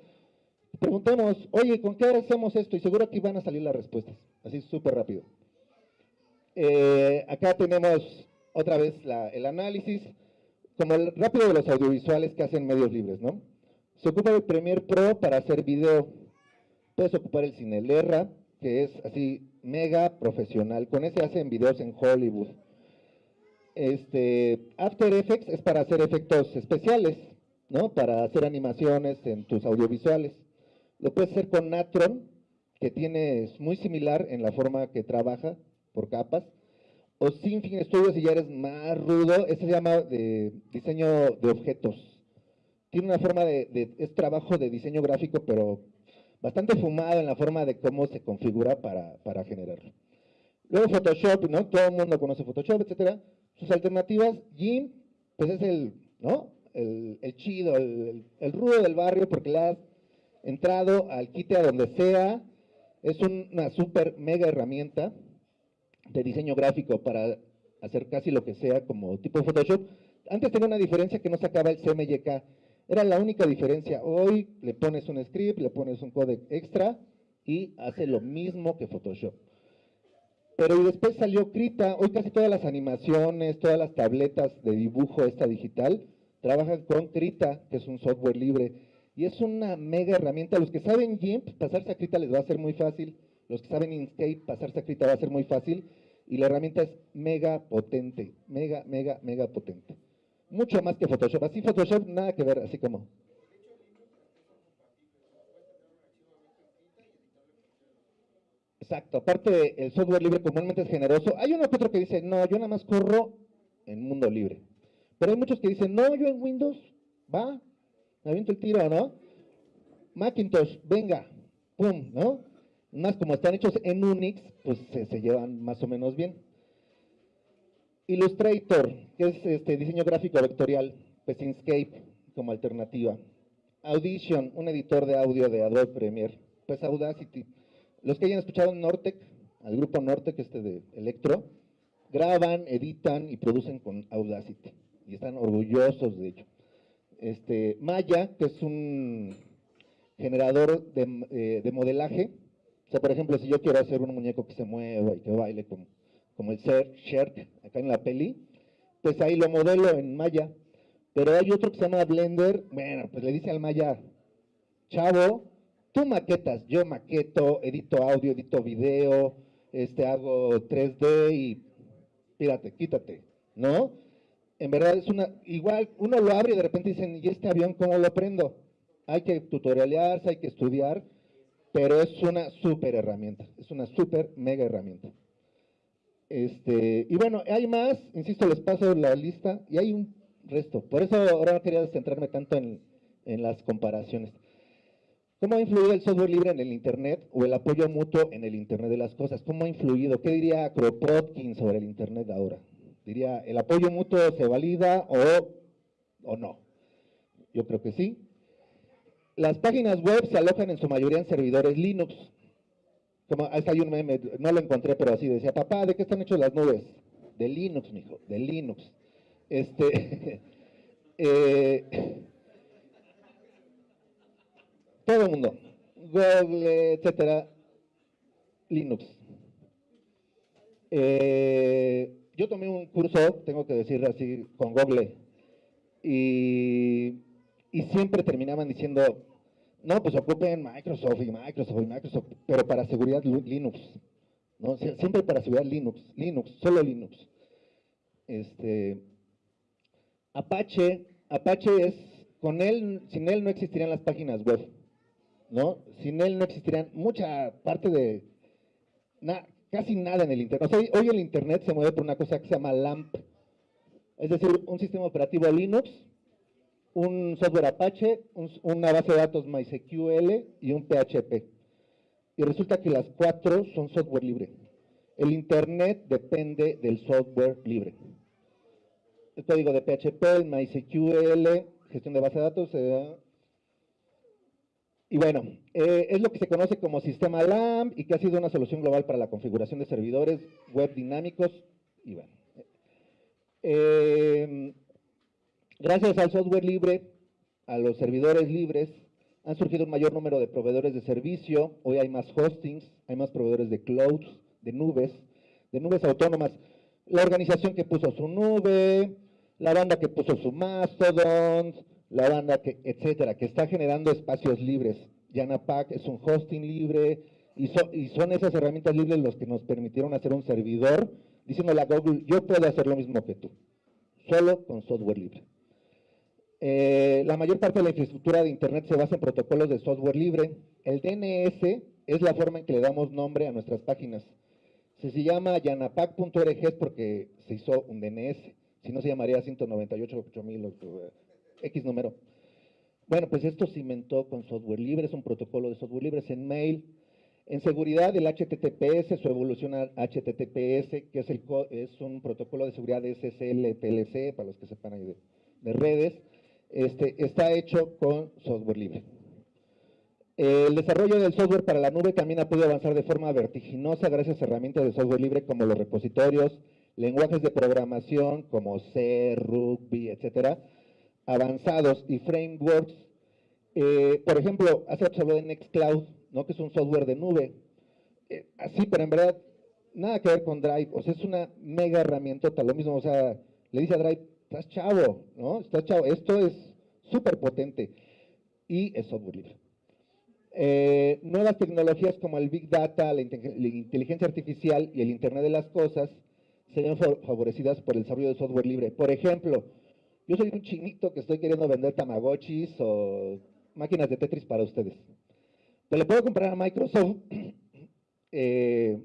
preguntemos, oye, ¿con qué hacemos esto? Y seguro aquí van a salir las respuestas, así súper rápido. Eh, acá tenemos otra vez el análisis, como el rápido de los audiovisuales que hacen medios libres, ¿no? Se ocupa el Premiere Pro para hacer video, puedes ocupar el Cinelerra, que es así mega profesional, con ese hacen videos en Hollywood. Este, After Effects es para hacer efectos especiales, ¿no? Para hacer animaciones en tus audiovisuales. Lo puedes hacer con Natron, que tiene, es muy similar en la forma que trabaja por capas. O Sinfin Studio, si ya eres más rudo, ese se llama diseño de objetos. Tiene una forma de, es trabajo de diseño gráfico, pero bastante fumado en la forma de cómo se configura para, para generarlo. Luego Photoshop, ¿no? Todo el mundo conoce Photoshop, etcétera. Sus alternativas, GIMP, pues es el, ¿no? El, chido, el, el, rudo del barrio, porque la entrado al quite a donde sea, es una super mega herramienta de diseño gráfico para hacer casi lo que sea como tipo Photoshop. Antes tenía una diferencia que no sacaba el CMYK, era la única diferencia. Hoy le pones un script, le pones un codec extra y hace lo mismo que Photoshop. Pero después salió Krita, hoy casi todas las animaciones, todas las tabletas de dibujo esta digital, trabajan con Krita, que es un software libre y es una mega herramienta. Los que saben GIMP, pasarse a Krita les va a ser muy fácil. Los que saben Inkscape, pasarse a Krita va a ser muy fácil. Y la herramienta es mega potente, mega, mega, mega potente. Mucho más que Photoshop. Así Photoshop, nada que ver, así como... Exacto, aparte el software libre comúnmente es generoso. Hay uno que otro que dice, no, yo nada más corro en mundo libre. Pero hay muchos que dicen, no, yo en Windows, va, me aviento el tiro, ¿no? Macintosh, venga, pum, ¿no? Más como están hechos en Unix, pues se, llevan más o menos bien. Illustrator, que es este diseño gráfico vectorial, pues Inkscape como alternativa. Audition, un editor de audio de Adobe Premiere, pues Audacity. Los que hayan escuchado Nortec, al grupo Nortec, este de Electro, graban, editan y producen con Audacity. Y están orgullosos de ello este, Maya, que es un generador eh, de, modelaje. O sea, por ejemplo, si yo quiero hacer un muñeco que se mueva y que baile como, como el Sherk acá en la peli, pues ahí lo modelo en Maya. Pero hay otro que se llama Blender, bueno, pues le dice al Maya, chavo, tú maquetas, yo maqueto, edito audio, edito video, este, hago 3D y pírate, quítate, ¿no? en verdad es una, igual uno lo abre y de repente dicen, ¿y este avión cómo lo prendo? Hay que tutorialearse, hay que estudiar, pero es una súper herramienta, es una súper mega herramienta. Este, y bueno, hay más, insisto, les paso la lista y hay un resto. Por eso ahora quería centrarme tanto en, en las comparaciones. ¿Cómo ha influido el software libre en el Internet o el apoyo mutuo en el Internet de las cosas? ¿Cómo ha influido? ¿Qué diría Kropotkin sobre el Internet ahora? Diría, ¿el apoyo mutuo se valida o, o no? Yo creo que sí. Las páginas web se alojan en su mayoría en servidores Linux. Como, hay un meme, no lo encontré, pero así decía, papá, ¿de qué están hechas las nubes? De Linux, mijo, de Linux. Este, eh, todo el mundo, Google, etcétera, Linux. Eh, yo tomé un curso, tengo que decir así, con Google, y, siempre terminaban diciendo, no, pues ocupen Microsoft y Microsoft y Microsoft, pero para seguridad Linux, ¿no? Siempre para seguridad Linux, Linux, solo Linux. Este, Apache, Apache es, con él, sin él no existirían las páginas web, ¿no? Sin él no existirían mucha parte de, casi nada en el Internet. hoy el Internet se mueve por una cosa que se llama LAMP, es decir, un sistema operativo Linux, un software Apache, una base de datos MySQL y un PHP. Y resulta que las cuatro son software libre. el Internet depende del software libre. El código de PHP, el MySQL, gestión de base de datos. Eh, y bueno, eh, es lo que se conoce como sistema LAMP y que ha sido una solución global para la configuración de servidores web dinámicos. Y bueno, eh, gracias al software libre, a los servidores libres, han surgido un mayor número de proveedores de servicio. Hoy hay más hostings, hay más proveedores de clouds, de nubes, de nubes autónomas. La organización que puso su nube, la banda que puso su Mastodon, la banda que, etcétera, que está generando espacios libres. Yanapack es un hosting libre y, y son esas herramientas libres los que nos permitieron hacer un servidor diciéndole a Google, yo puedo hacer lo mismo que tú, solo con software libre. Eh, la mayor parte de la infraestructura de Internet se basa en protocolos de software libre. El DNS es la forma en que le damos nombre a nuestras páginas. Si se llama yanapac.org es porque se hizo un DNS, si no se llamaría 198.8000 X número. Bueno, pues esto se inventó con software libre, es un protocolo de software libre, en mail. En seguridad, el HTTPS, su evolución a HTTPS, que es, el, es un protocolo de seguridad de SSL, TLC, para los que sepan ahí de, redes, este, está hecho con software libre. El desarrollo del software para la nube también ha podido avanzar de forma vertiginosa gracias a herramientas de software libre como los repositorios, lenguajes de programación como C, Ruby, etcétera, avanzados y frameworks. Eh, por ejemplo, hace rato Nextcloud, ¿no? que es un software de nube. Eh, así, pero en verdad, nada que ver con Drive. O sea, es una mega herramienta, lo mismo. O sea, le dice a Drive, estás chavo, ¿no? Estás chavo. Esto es súper potente y es software libre. Eh, nuevas tecnologías como el Big Data, la, inteligencia artificial y el Internet de las Cosas serían favorecidas por el desarrollo de software libre. Por ejemplo, yo soy un chinito que estoy queriendo vender Tamagotchis o máquinas de Tetris para ustedes. Te le puedo comprar a Microsoft eh,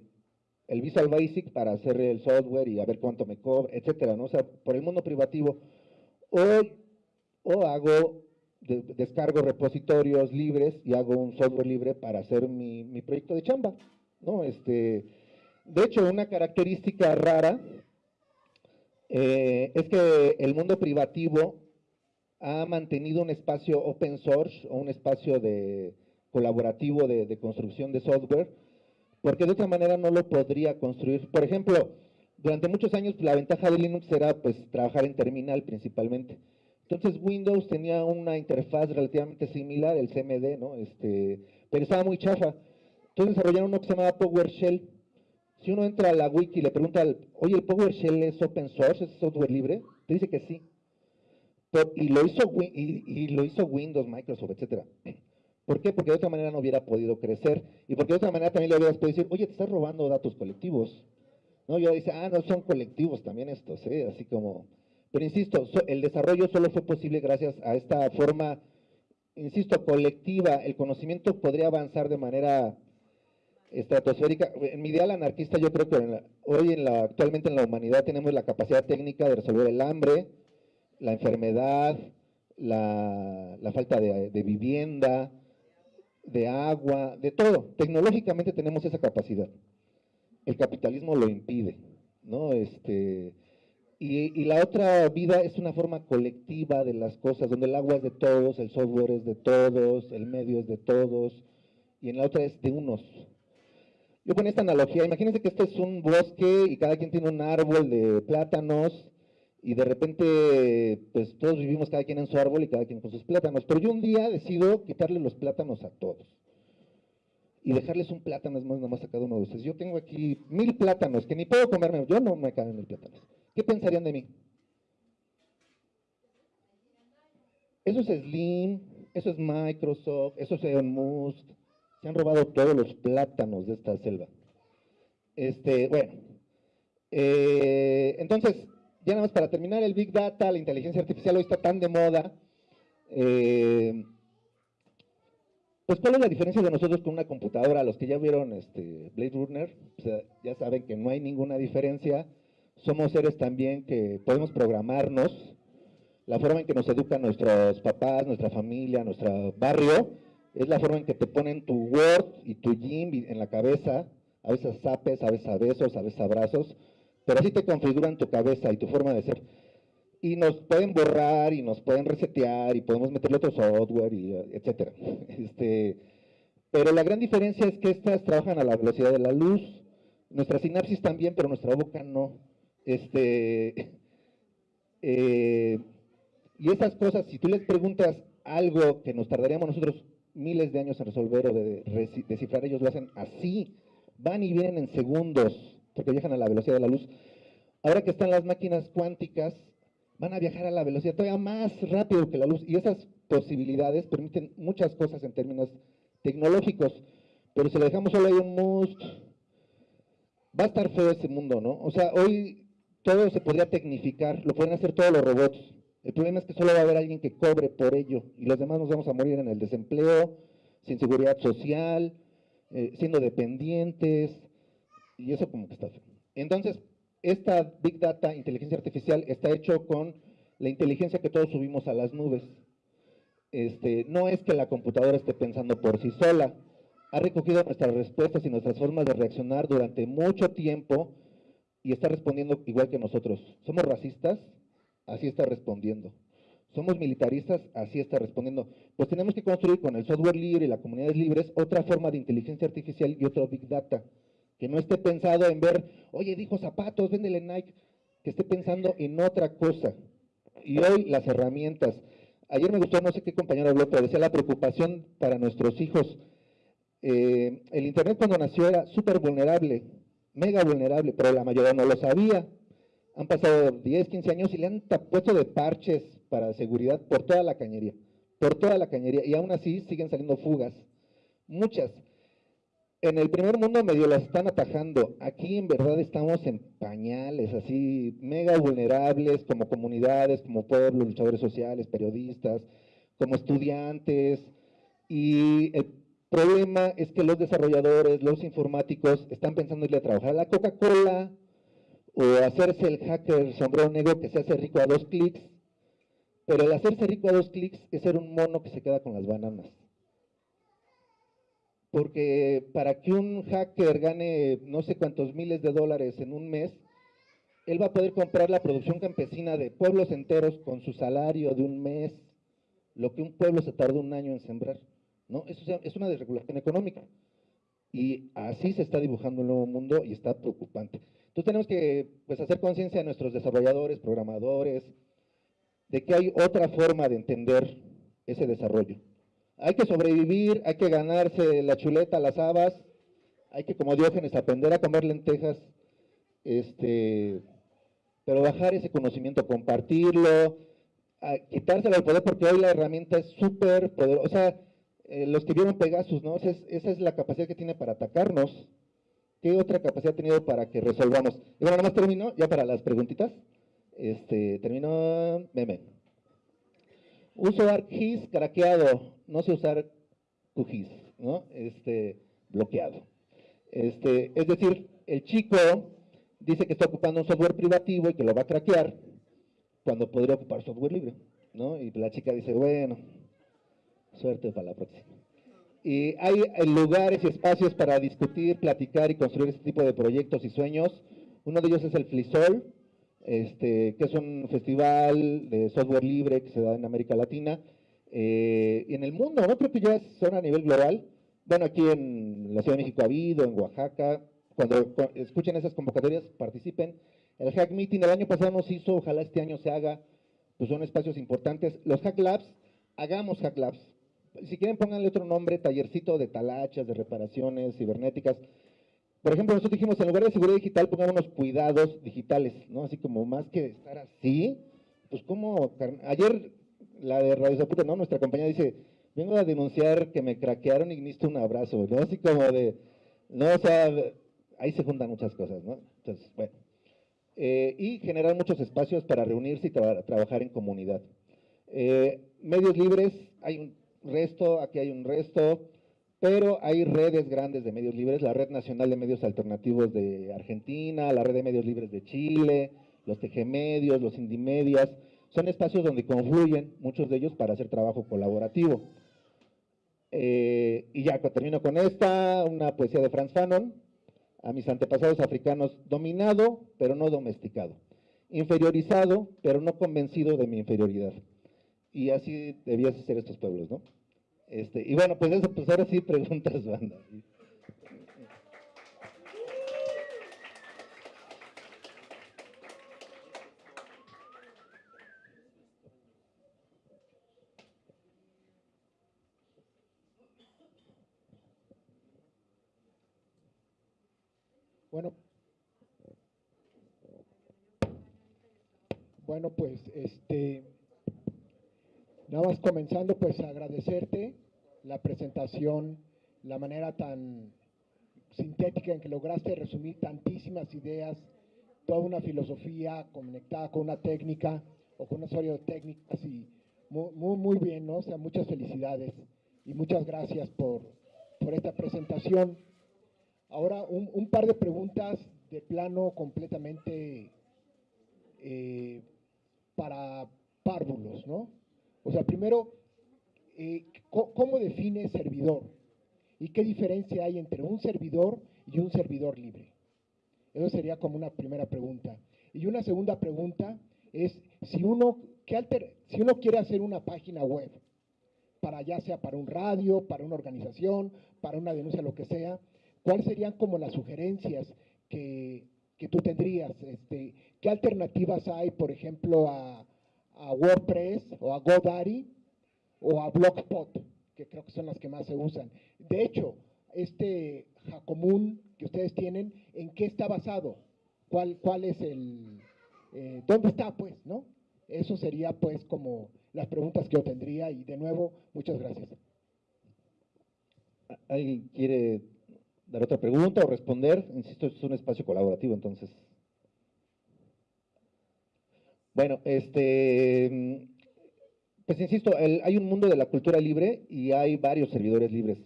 el Visual Basic para hacer el software y a ver cuánto me cobra, etcétera, ¿no? Sea, por el mundo privativo. O, o hago, descargo repositorios libres y hago un software libre para hacer mi, mi proyecto de chamba, ¿no? Este, de hecho, una característica rara eh, es que el mundo privativo ha mantenido un espacio open source o un espacio de colaborativo de, construcción de software, porque de otra manera no lo podría construir. Por ejemplo, durante muchos años la ventaja de Linux era pues trabajar en terminal principalmente. Entonces Windows tenía una interfaz relativamente similar, el CMD, ¿no? Este, pero estaba muy chafa. Entonces desarrollaron uno que se llamaba PowerShell, si uno entra a la wiki y le pregunta, oye, ¿el PowerShell es open source, es software libre? Te dice que sí. y, lo hizo, y, lo hizo Windows, Microsoft, etcétera. ¿Por qué? Porque de otra manera no hubiera podido crecer. Y porque de otra manera también le hubieras podido decir, oye, te estás robando datos colectivos. ¿No? Yo dice, ah, no, son colectivos también estos, ¿eh? Así como... Pero insisto, el desarrollo solo fue posible gracias a esta forma, insisto, colectiva. El conocimiento podría avanzar de manera estratosférica. En mi ideal anarquista yo creo que hoy en la, actualmente en la humanidad tenemos la capacidad técnica de resolver el hambre, la enfermedad, la, falta de, vivienda, de agua, de todo. Tecnológicamente tenemos esa capacidad. El capitalismo lo impide, ¿no? Este, y, y, la otra vida es una forma colectiva de las cosas, donde el agua es de todos, el software es de todos, el medio es de todos, y en la otra es de unos, yo pongo esta analogía, imagínense que esto es un bosque y cada quien tiene un árbol de plátanos y de repente, pues todos vivimos cada quien en su árbol y cada quien con sus plátanos. Pero yo un día decido quitarle los plátanos a todos y dejarles un plátano más nomás a cada uno de ustedes. Yo tengo aquí mil plátanos que ni puedo comerme, yo no me caben mil plátanos. ¿Qué pensarían de mí? Eso es Slim, eso es Microsoft, eso es Elon Musk, se han robado todos los plátanos de esta selva. Este, bueno, eh, entonces, ya nada más para terminar, el Big Data, la inteligencia artificial hoy está tan de moda. Eh, pues, ¿cuál es la diferencia de nosotros con una computadora? Los que ya vieron este, Blade Runner, ya saben que no hay ninguna diferencia. Somos seres también que podemos programarnos. La forma en que nos educan nuestros papás, nuestra familia, nuestro barrio, es la forma en que te ponen tu Word y tu Gym en la cabeza, a veces zapes, a veces a besos, a veces abrazos, pero así te configuran tu cabeza y tu forma de ser. Y nos pueden borrar y nos pueden resetear y podemos meterle otro software, y etcétera. Este, pero la gran diferencia es que estas trabajan a la velocidad de la luz, nuestra sinapsis también, pero nuestra boca no. Este, eh, y esas cosas, si tú les preguntas algo que nos tardaríamos nosotros miles de años en resolver o de descifrar, ellos lo hacen así, van y vienen en segundos, porque viajan a la velocidad de la luz. Ahora que están las máquinas cuánticas, van a viajar a la velocidad todavía más rápido que la luz, y esas posibilidades permiten muchas cosas en términos tecnológicos, pero si le dejamos solo ahí un must, va a estar feo ese mundo, ¿no? O sea, hoy todo se podría tecnificar, lo pueden hacer todos los robots. El problema es que solo va a haber alguien que cobre por ello y los demás nos vamos a morir en el desempleo, sin seguridad social, eh, siendo dependientes, y eso como que está feo. Entonces, esta Big Data, inteligencia artificial, está hecho con la inteligencia que todos subimos a las nubes. Este, no es que la computadora esté pensando por sí sola, ha recogido nuestras respuestas y nuestras formas de reaccionar durante mucho tiempo y está respondiendo igual que nosotros. ¿Somos racistas? Así está respondiendo. ¿Somos militaristas? Así está respondiendo. Pues tenemos que construir con el software libre y las comunidades libres otra forma de inteligencia artificial y otro Big Data, que no esté pensado en ver, oye, dijo zapatos, véndele Nike, que esté pensando en otra cosa. Y hoy las herramientas. Ayer me gustó, no sé qué compañero habló, pero decía la preocupación para nuestros hijos. Eh, el Internet cuando nació era súper vulnerable mega vulnerable, pero la mayoría no lo sabía. Han pasado 10, 15 años y le han puesto de parches para seguridad por toda la cañería, por toda la cañería, y aún así siguen saliendo fugas, muchas. En el primer mundo medio las están atajando, aquí en verdad estamos en pañales, así mega vulnerables como comunidades, como pueblos, luchadores sociales, periodistas, como estudiantes, y el problema es que los desarrolladores, los informáticos, están pensando irle a trabajar a la Coca-Cola o hacerse el hacker sombrero negro que se hace rico a dos clics, pero el hacerse rico a dos clics es ser un mono que se queda con las bananas. Porque para que un hacker gane no sé cuántos miles de dólares en un mes, él va a poder comprar la producción campesina de pueblos enteros con su salario de un mes, lo que un pueblo se tardó un año en sembrar. ¿no? Eso es una desregulación económica. Y así se está dibujando el nuevo mundo y está preocupante. Entonces tenemos que pues, hacer conciencia a nuestros desarrolladores, programadores, de que hay otra forma de entender ese desarrollo. Hay que sobrevivir, hay que ganarse la chuleta, las habas, hay que, como Diógenes, aprender a comer lentejas, este, pero bajar ese conocimiento, compartirlo, quitárselo al poder, porque hoy la herramienta es súper poderosa. Eh, los que vieron Pegasus, ¿no? Esa es, la capacidad que tiene para atacarnos. ¿Qué otra capacidad ha tenido para que resolvamos? Y bueno, nada más termino, ya para las preguntitas. Este, termino, meme. Uso ArcGIS craqueado, no sé usar QGIS, ¿no? Este, bloqueado. Este, es decir, el chico dice que está ocupando un software privativo y que lo va a craquear cuando podría ocupar software libre, ¿no? Y la chica dice, bueno, Suerte para la próxima. Y hay lugares y espacios para discutir, platicar y construir este tipo de proyectos y sueños. Uno de ellos es el FLISOL, este, que es un festival de software libre que se da en América Latina eh, y en el mundo, ¿no? Creo que ya son a nivel global. Bueno, aquí en la Ciudad de México ha habido, en Oaxaca. Cuando, escuchen esas convocatorias, participen. El Hack Meeting del año pasado nos hizo, ojalá este año se haga, pues son espacios importantes. Los Hack Labs, hagamos Hack Labs si quieren pónganle otro nombre, tallercito de talachas, de reparaciones cibernéticas. Por ejemplo, nosotros dijimos, en lugar de seguridad digital, pongámonos cuidados digitales, ¿no? Así como más que estar así, pues como, ayer la de Radio Zaputa, ¿no? Nuestra compañía dice, vengo a denunciar que me craquearon y necesito un abrazo, ¿no? Así como de, no, o sea, ahí se juntan muchas cosas, ¿no? Entonces, bueno. Eh, y generar muchos espacios para reunirse y trabajar en comunidad. Eh, medios libres, hay un resto, aquí hay un resto, pero hay redes grandes de medios libres, la Red Nacional de Medios Alternativos de Argentina, la Red de Medios Libres de Chile, los TG los Indimedias, son espacios donde confluyen muchos de ellos para hacer trabajo colaborativo. Eh, y ya termino con esta, una poesía de Franz Fanon. a mis antepasados africanos, dominado, pero no domesticado, inferiorizado, pero no convencido de mi inferioridad. Y así debías ser estos pueblos, ¿no? Este, y bueno, pues eso, pues ahora sí preguntas, banda. Bueno, bueno, pues este, nada más comenzando, pues agradecerte la presentación, la manera tan sintética en que lograste resumir tantísimas ideas, toda una filosofía conectada con una técnica o con una serie de técnicas y muy, muy, bien, ¿no? O sea, muchas felicidades y muchas gracias por, por esta presentación. Ahora, un, par de preguntas de plano completamente eh, para párvulos, ¿no? O sea, primero, eh, ¿cómo define servidor? ¿Y qué diferencia hay entre un servidor y un servidor libre? Eso sería como una primera pregunta. Y una segunda pregunta es, si uno, ¿qué si uno quiere hacer una página web, para ya sea para un radio, para una organización, para una denuncia, lo que sea, ¿cuáles serían como las sugerencias que, tú tendrías? Este, ¿Qué alternativas hay, por ejemplo, a, WordPress o a GoDaddy o a Blogspot, que creo que son las que más se usan? De hecho, este Jacomún que ustedes tienen, ¿en qué está basado? ¿Cuál, cuál es el... Eh, ¿Dónde está, pues, no? Eso sería, pues, como las preguntas que yo tendría y, de nuevo, muchas gracias. ¿Alguien quiere dar otra pregunta o responder. Insisto, es un espacio colaborativo, entonces. Bueno, este, pues insisto, hay un mundo de la cultura libre y hay varios servidores libres.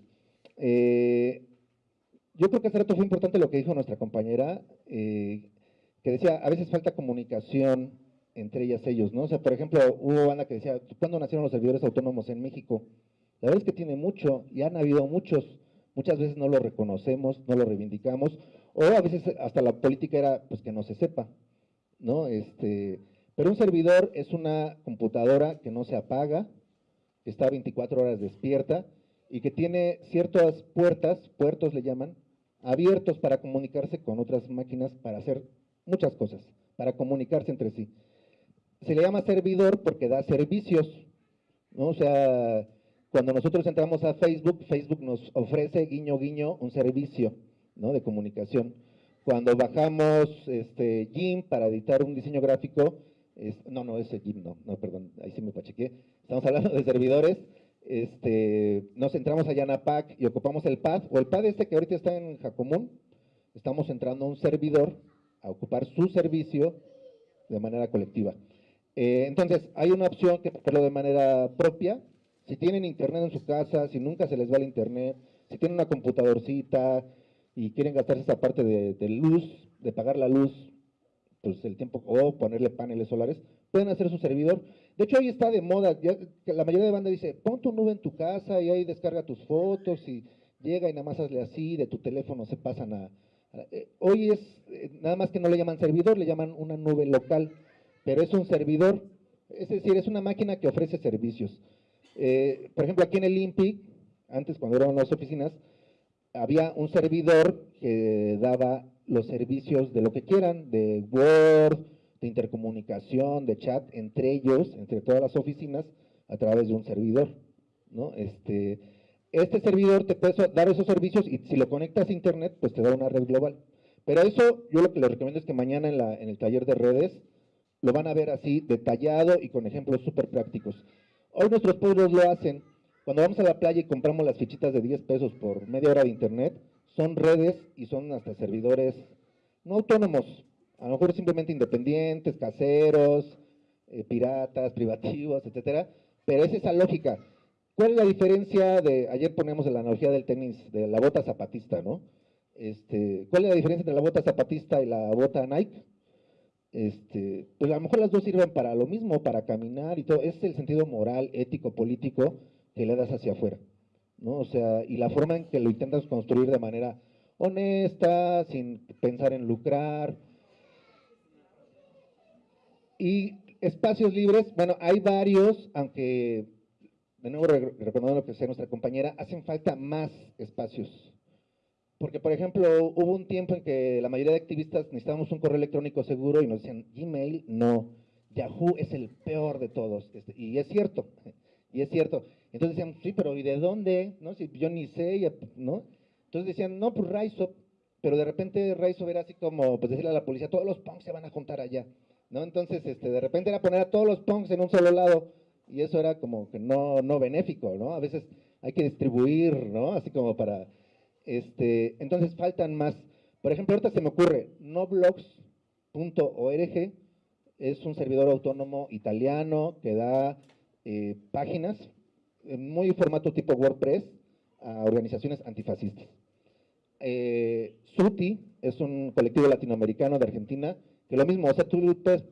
Eh, yo creo que hace rato fue importante lo que dijo nuestra compañera, eh, que decía, a veces falta comunicación entre ellas ellos, ¿no? O sea, por ejemplo, hubo banda que decía, ¿cuándo nacieron los servidores autónomos en México? La verdad es que tiene mucho, y han habido muchos, muchas veces no lo reconocemos, no lo reivindicamos, o a veces hasta la política era pues que no se sepa, ¿no? Este, pero un servidor es una computadora que no se apaga, que está 24 horas despierta y que tiene ciertas puertas, puertos le llaman, abiertos para comunicarse con otras máquinas para hacer muchas cosas, para comunicarse entre sí. Se le llama servidor porque da servicios, ¿no? O sea, cuando nosotros entramos a Facebook, Facebook nos ofrece, guiño, guiño, un servicio de comunicación. Cuando bajamos este, GIMP para editar un diseño gráfico, no, no, ese GIMP no, no, perdón, ahí sí me pachequé. Estamos hablando de servidores. Este, nos entramos a Yanapac y ocupamos el pad, o el pad este que ahorita está en Jacomún, estamos entrando a un servidor a ocupar su servicio de manera colectiva. Eh, entonces, hay una opción que hacerlo de manera propia, si tienen internet en su casa, si nunca se les va el internet, si tienen una computadorcita y quieren gastarse esa parte de, luz, de pagar la luz, pues el tiempo, o ponerle paneles solares, pueden hacer su servidor. De hecho, hoy está de moda, la mayoría de banda dice, pon tu nube en tu casa y ahí descarga tus fotos y llega y nada más hazle así, de tu teléfono se pasan a... Eh, hoy es, eh, nada más que no le llaman servidor, le llaman una nube local, pero es un servidor, es decir, es una máquina que ofrece servicios. Eh, por ejemplo, aquí en el INPI, antes cuando eran las oficinas, había un servidor que daba los servicios de lo que quieran, de Word, de intercomunicación, de chat, entre ellos, entre todas las oficinas, a través de un servidor. ¿no? Este, este servidor te puede dar esos servicios y si lo conectas a internet, pues te da una red global. Pero eso yo lo que les recomiendo es que mañana en, la, en el taller de redes lo van a ver así detallado y con ejemplos súper prácticos. Hoy nuestros pueblos lo hacen. Cuando vamos a la playa y compramos las fichitas de 10 pesos por media hora de internet, son redes y son hasta servidores no autónomos, a lo mejor simplemente independientes, caseros, eh, piratas, privativos, etcétera, pero es esa lógica. ¿Cuál es la diferencia de, ayer ponemos la analogía del tenis, de la bota zapatista, ¿no? Este, ¿Cuál es la diferencia entre la bota zapatista y la bota Nike? este, pues a lo mejor las dos sirven para lo mismo, para caminar y todo, es el sentido moral, ético, político que le das hacia afuera, ¿no? O sea, y la forma en que lo intentas construir de manera honesta, sin pensar en lucrar. Y espacios libres, bueno, hay varios, aunque de nuevo recordando lo que decía nuestra compañera, hacen falta más espacios. Porque, por ejemplo, hubo un tiempo en que la mayoría de activistas necesitábamos un correo electrónico seguro y nos decían, Gmail, no, Yahoo es el peor de todos. Este, y es cierto, y es cierto. Entonces decían, sí, pero ¿y de dónde? ¿No? Si yo ni sé, ¿no? Entonces decían, no, pues Raizop, pero de repente Raizop era así como, pues decirle a la policía, todos los punks se van a juntar allá, ¿no? Entonces, este, de repente era poner a todos los punks en un solo lado, y eso era como que no, no benéfico, ¿no? A veces hay que distribuir, ¿no? Así como para, este, entonces faltan más. Por ejemplo, ahorita se me ocurre, noblogs.org es un servidor autónomo italiano que da eh, páginas muy formato tipo WordPress a organizaciones antifascistas. Eh, SUTI es un colectivo latinoamericano de Argentina, que lo mismo, o sea, tú puedes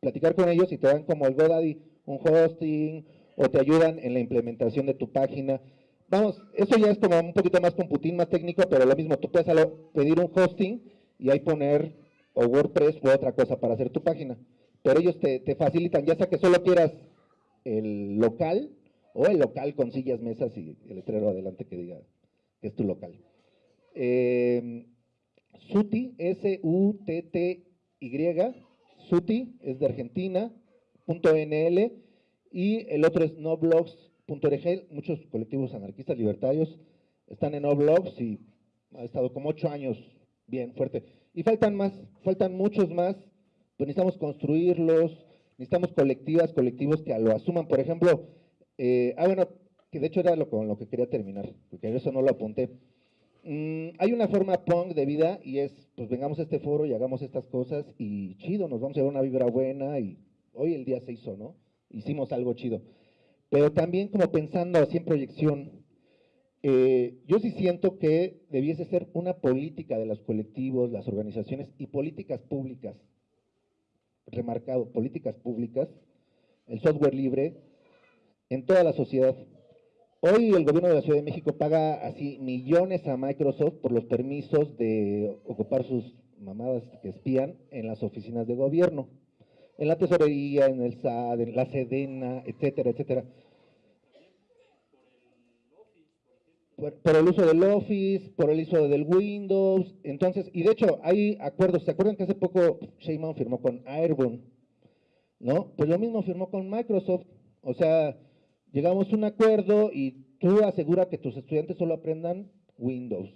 platicar con ellos y te dan como el GoDaddy un hosting o te ayudan en la implementación de tu página. Vamos, eso ya es como un poquito más computín, más técnico, pero lo mismo, tú puedes pedir un hosting y ahí poner o WordPress u otra cosa para hacer tu página. Pero ellos te, facilitan, ya sea que solo quieras el local o el local con sillas, mesas y el letrero adelante que diga que es tu local. Eh, Suti, S-U-T-T-Y, Suti es de Argentina, .nl y el otro es noblogs.org. Muchos colectivos anarquistas libertarios están en noblogs y ha estado como ocho años bien fuerte. Y faltan más, faltan muchos más, pues necesitamos construirlos, necesitamos colectivas, colectivos que lo asuman. Por ejemplo, eh, ah bueno, que de hecho era lo, con lo que quería terminar, porque eso no lo apunté. Mm, hay una forma punk de vida y es, pues vengamos a este foro y hagamos estas cosas y chido, nos vamos a dar una vibra buena y hoy el día se hizo, ¿no? Hicimos algo chido. Pero también como pensando así en proyección, eh, yo sí siento que debiese ser una política de los colectivos, las organizaciones y políticas públicas, remarcado, políticas públicas, el software libre en toda la sociedad. Hoy el gobierno de la Ciudad de México paga así millones a Microsoft por los permisos de ocupar sus mamadas que espían en las oficinas de gobierno en la tesorería, en el SAD, en la SEDENA, etcétera, etcétera. Por, el uso del Office, por el uso del Windows, entonces, y de hecho hay acuerdos, ¿se acuerdan que hace poco Sheinbaum firmó con Airborne? ¿No? Pues lo mismo firmó con Microsoft, o sea, llegamos a un acuerdo y tú asegura que tus estudiantes solo aprendan Windows,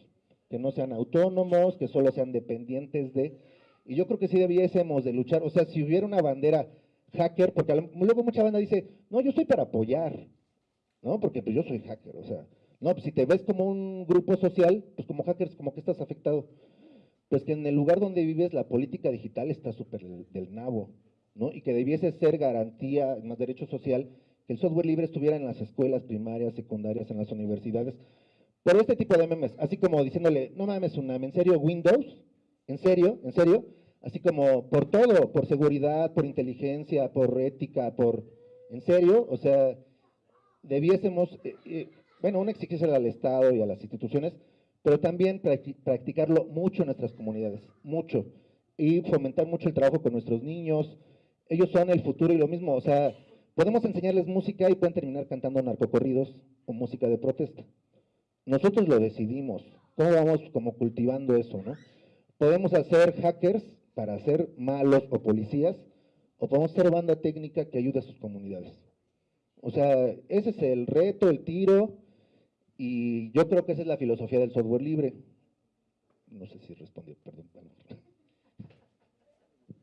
que no sean autónomos, que solo sean dependientes de... Y yo creo que sí debiésemos de luchar, o sea, si hubiera una bandera hacker, porque luego mucha banda dice, no, yo estoy para apoyar, ¿no? Porque pues yo soy hacker, o sea, no, pues si te ves como un grupo social, pues como hackers, como que estás afectado. Pues que en el lugar donde vives la política digital está súper del nabo, ¿no? Y que debiese ser garantía, más derecho social, que el software libre estuviera en las escuelas primarias, secundarias, en las universidades, por este tipo de memes, así como diciéndole, no mames, una, ¿en serio Windows? ¿En serio? ¿En serio? Así como por todo, por seguridad, por inteligencia, por ética, por... ¿En serio? O sea, debiésemos, eh, eh, bueno, una exigencia al Estado y a las instituciones, pero también practicarlo mucho en nuestras comunidades, mucho. Y fomentar mucho el trabajo con nuestros niños. Ellos son el futuro y lo mismo, o sea, podemos enseñarles música y pueden terminar cantando narcocorridos o música de protesta. Nosotros lo decidimos. ¿Cómo vamos como cultivando eso, no? Podemos hacer hackers para ser malos o policías, o podemos ser banda técnica que ayude a sus comunidades. O sea, ese es el reto, el tiro, y yo creo que esa es la filosofía del software libre. No sé si respondió, perdón.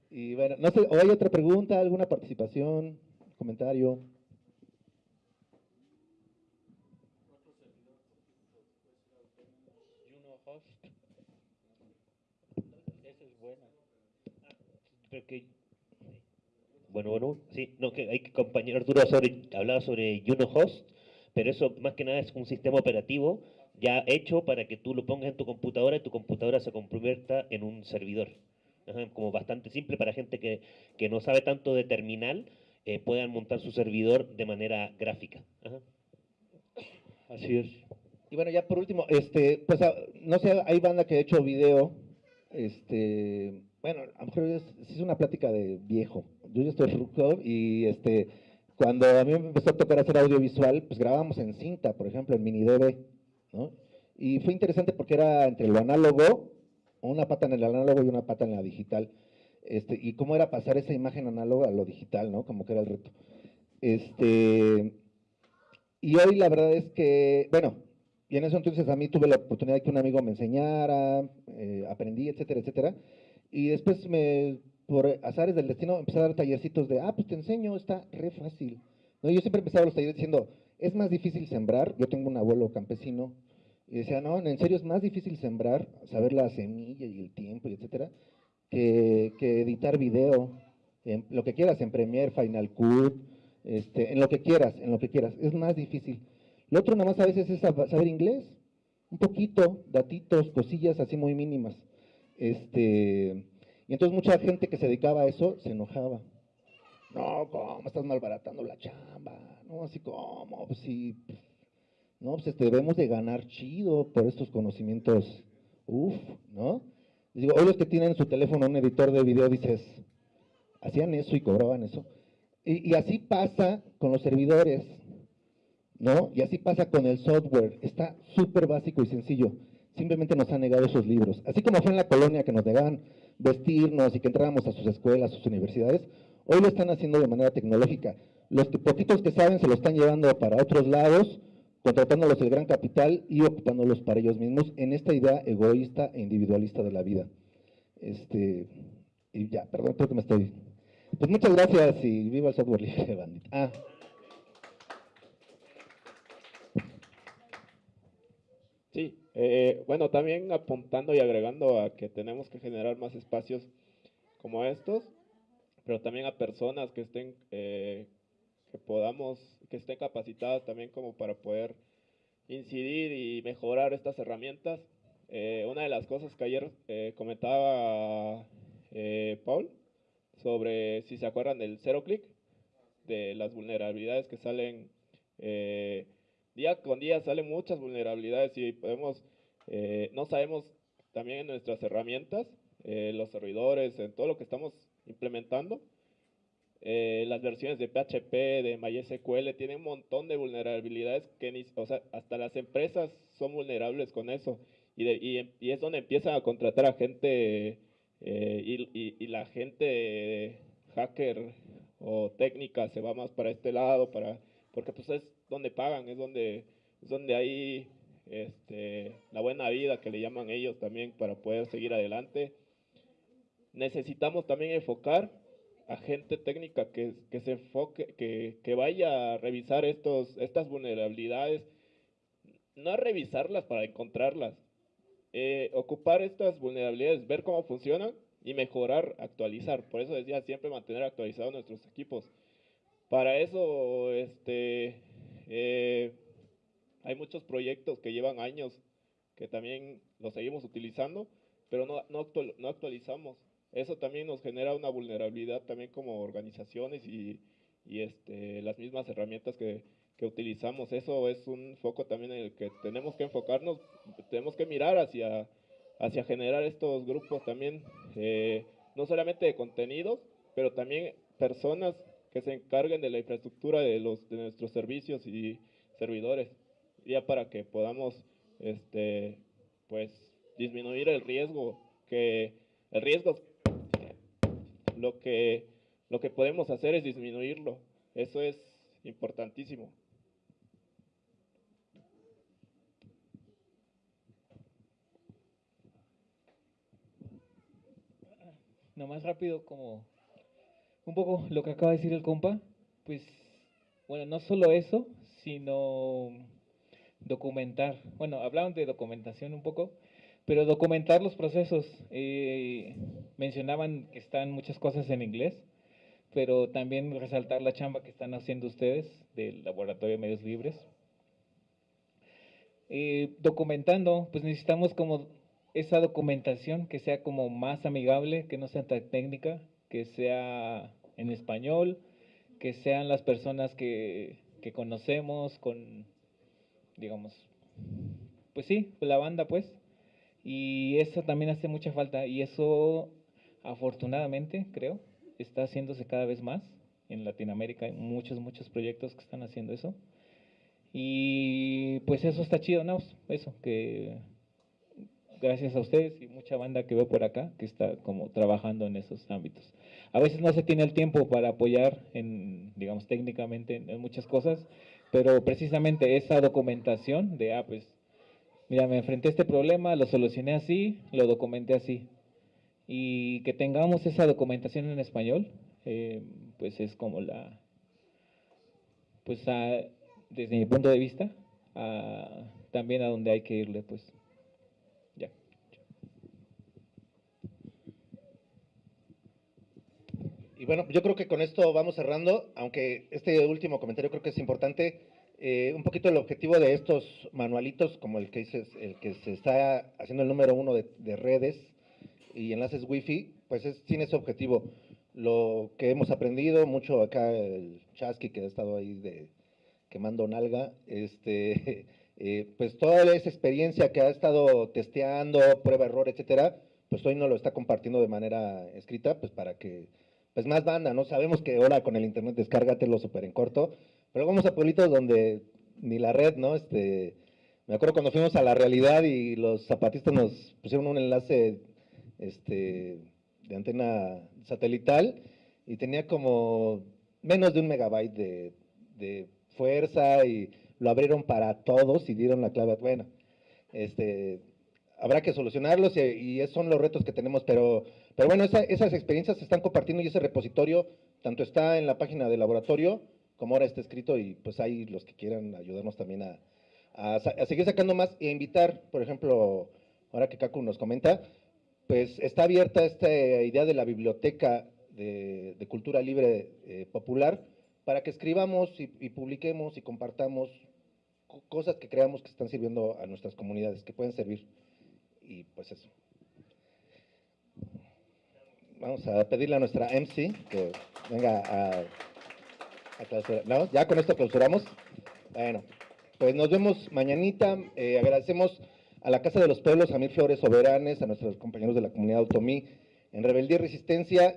Y bueno, no sé, ¿o hay otra pregunta, alguna participación, comentario? bueno, bueno, sí, no, que hay que compañero Arturo sobre, hablaba sobre Host, pero eso más que nada es un sistema operativo ya hecho para que tú lo pongas en tu computadora y tu computadora se convierta en un servidor. como bastante simple para gente que, que, no sabe tanto de terminal, eh, puedan montar su servidor de manera gráfica. Así es. Y bueno, ya por último, este, pues ah, no sé, hay banda que ha hecho video, este, bueno, a lo mejor es, es una plática de viejo. Yo ya estoy ruco y este, cuando a mí me empezó a tocar hacer audiovisual, pues grabábamos en cinta, por ejemplo, en mini DV, ¿no? Y fue interesante porque era entre lo análogo, una pata en el análogo y una pata en la digital. Este, y cómo era pasar esa imagen análoga a lo digital, ¿no? Como que era el reto. Este, y hoy la verdad es que, bueno, y en eso entonces a mí tuve la oportunidad de que un amigo me enseñara, eh, aprendí, etcétera, etcétera. Y después me, por azares del destino, empecé a dar tallercitos de, ah, pues te enseño, está re fácil. ¿No? Yo siempre empezaba los talleres diciendo, es más difícil sembrar, yo tengo un abuelo campesino, y decía, no, en serio es más difícil sembrar, saber la semilla y el tiempo, y etcétera, que, que editar video, en lo que quieras, en Premiere, Final Cut, este, en lo que quieras, en lo que quieras, es más difícil. Lo otro nada más a veces es saber inglés, un poquito, datitos, cosillas así muy mínimas. Este, y entonces mucha gente que se dedicaba a eso se enojaba. No, ¿cómo estás malbaratando la chamba? No, así como, pues sí, no, pues este, debemos de ganar chido por estos conocimientos, uff, ¿no? Digo, hoy los que tienen en su teléfono un editor de video dices, hacían eso y cobraban eso. Y, así pasa con los servidores, ¿no? Y así pasa con el software, está súper básico y sencillo. Simplemente nos han negado esos libros. Así como fue en la colonia que nos negaban vestirnos y que entrábamos a sus escuelas, a sus universidades, hoy lo están haciendo de manera tecnológica. Los que, poquitos que saben se lo están llevando para otros lados, contratándolos el gran capital y ocupándolos para ellos mismos en esta idea egoísta e individualista de la vida. Este, y ya, perdón, creo que me estoy... Pues muchas gracias y viva el software libre, bandita. Ah. Sí, eh, bueno, también apuntando y agregando a que tenemos que generar más espacios como estos, pero también a personas que estén, eh, podamos, que estén capacitadas también como para poder incidir y mejorar estas herramientas. Eh, una de las cosas que ayer comentaba Paul sobre, si se acuerdan del cero click, de las vulnerabilidades que salen día con día salen muchas vulnerabilidades y podemos, eh, no sabemos también en nuestras herramientas, eh, los servidores, en todo lo que estamos implementando, eh, las versiones de PHP, de MySQL, tienen un montón de vulnerabilidades que ni, o sea, hasta las empresas son vulnerables con eso. Y, y, es donde empiezan a contratar a gente y, y, la gente hacker o técnica se va más para este lado, para porque pues es donde pagan, es donde, es donde hay este, la buena vida que le llaman ellos también para poder seguir adelante. Necesitamos también enfocar a gente técnica que, que se enfoque, que, que, vaya a revisar estos, estas vulnerabilidades, no revisarlas para encontrarlas, eh, ocupar estas vulnerabilidades, ver cómo funcionan y mejorar, actualizar. Por eso decía siempre mantener actualizados nuestros equipos. Para eso, este, eh, hay muchos proyectos que llevan años que también los seguimos utilizando, pero no, no, no actualizamos. Eso también nos genera una vulnerabilidad también como organizaciones y, y este, las mismas herramientas que, que utilizamos. Eso es un foco también en el que tenemos que enfocarnos, tenemos que mirar hacia, hacia generar estos grupos también, eh, no solamente de contenidos, pero también personas que se encarguen de la infraestructura de, los, de nuestros servicios y servidores, ya para que podamos este, pues, disminuir el riesgo, que el riesgo, lo que, lo que podemos hacer es disminuirlo, eso es importantísimo. No más rápido como un poco lo que acaba de decir el compa, pues, bueno, no solo eso, sino documentar. Bueno, hablaban de documentación un poco, pero documentar los procesos. Eh, mencionaban que están muchas cosas en inglés, pero también resaltar la chamba que están haciendo ustedes del Laboratorio de Medios Libres. Eh, documentando, pues necesitamos como esa documentación que sea como más amigable, que no sea tan técnica, que sea en español, que sean las personas que, que conocemos con, digamos, pues sí, la banda pues, y eso también hace mucha falta, y eso afortunadamente, creo, está haciéndose cada vez más. En Latinoamérica hay muchos, muchos proyectos que están haciendo eso. Y pues eso está chido, ¿no? Eso, que gracias a ustedes y mucha banda que veo por acá que está como trabajando en esos ámbitos. A veces no se tiene el tiempo para apoyar en, digamos, técnicamente en, muchas cosas, pero precisamente esa documentación de, ah, pues, mira, me enfrenté a este problema, lo solucioné así, lo documenté así. Y que tengamos esa documentación en español, eh, pues es como la, pues desde mi punto de vista, también a donde hay que irle, pues. Ya. Y bueno, yo creo que con esto vamos cerrando, aunque este último comentario creo que es importante. Eh, un poquito el objetivo de estos manualitos, como el que dices, el que se está haciendo el número uno de, de redes y enlaces wifi, pues es, tiene ese objetivo. Lo que hemos aprendido, mucho acá el Chasqui que ha estado ahí de quemando nalga, este, eh, pues toda esa experiencia que ha estado testeando, prueba, error, etcétera, pues hoy nos lo está compartiendo de manera escrita, pues para que pues más banda, ¿no? Sabemos que ahora con el internet descárgatelo súper en corto, pero vamos a pueblitos donde ni la red, ¿no? Este, me acuerdo cuando fuimos a la realidad y los zapatistas nos pusieron un enlace este, de antena satelital y tenía como menos de un megabyte de, fuerza y lo abrieron para todos y dieron la clave. Bueno, este, habrá que solucionarlos y, esos son los retos que tenemos, pero, pero bueno, esa- esas experiencias se están compartiendo y ese repositorio tanto está en la página del laboratorio como ahora está escrito y pues hay los que quieran ayudarnos también a, seguir sacando más e invitar, por ejemplo, ahora que Kaku nos comenta, pues está abierta esta idea de la biblioteca de, cultura libre eh, popular para que escribamos y, y publiquemos y compartamos co- cosas que creamos que están sirviendo a nuestras comunidades, que pueden servir. Y pues eso. Vamos a pedirle a nuestra MC que venga a. ¿No? ¿Ya con esto clausuramos? Bueno, pues nos vemos mañanita. Eh, agradecemos a la Casa de los Pueblos, a Mil Flores Soberanes, a nuestros compañeros de la comunidad Automí, en Rebeldía y Resistencia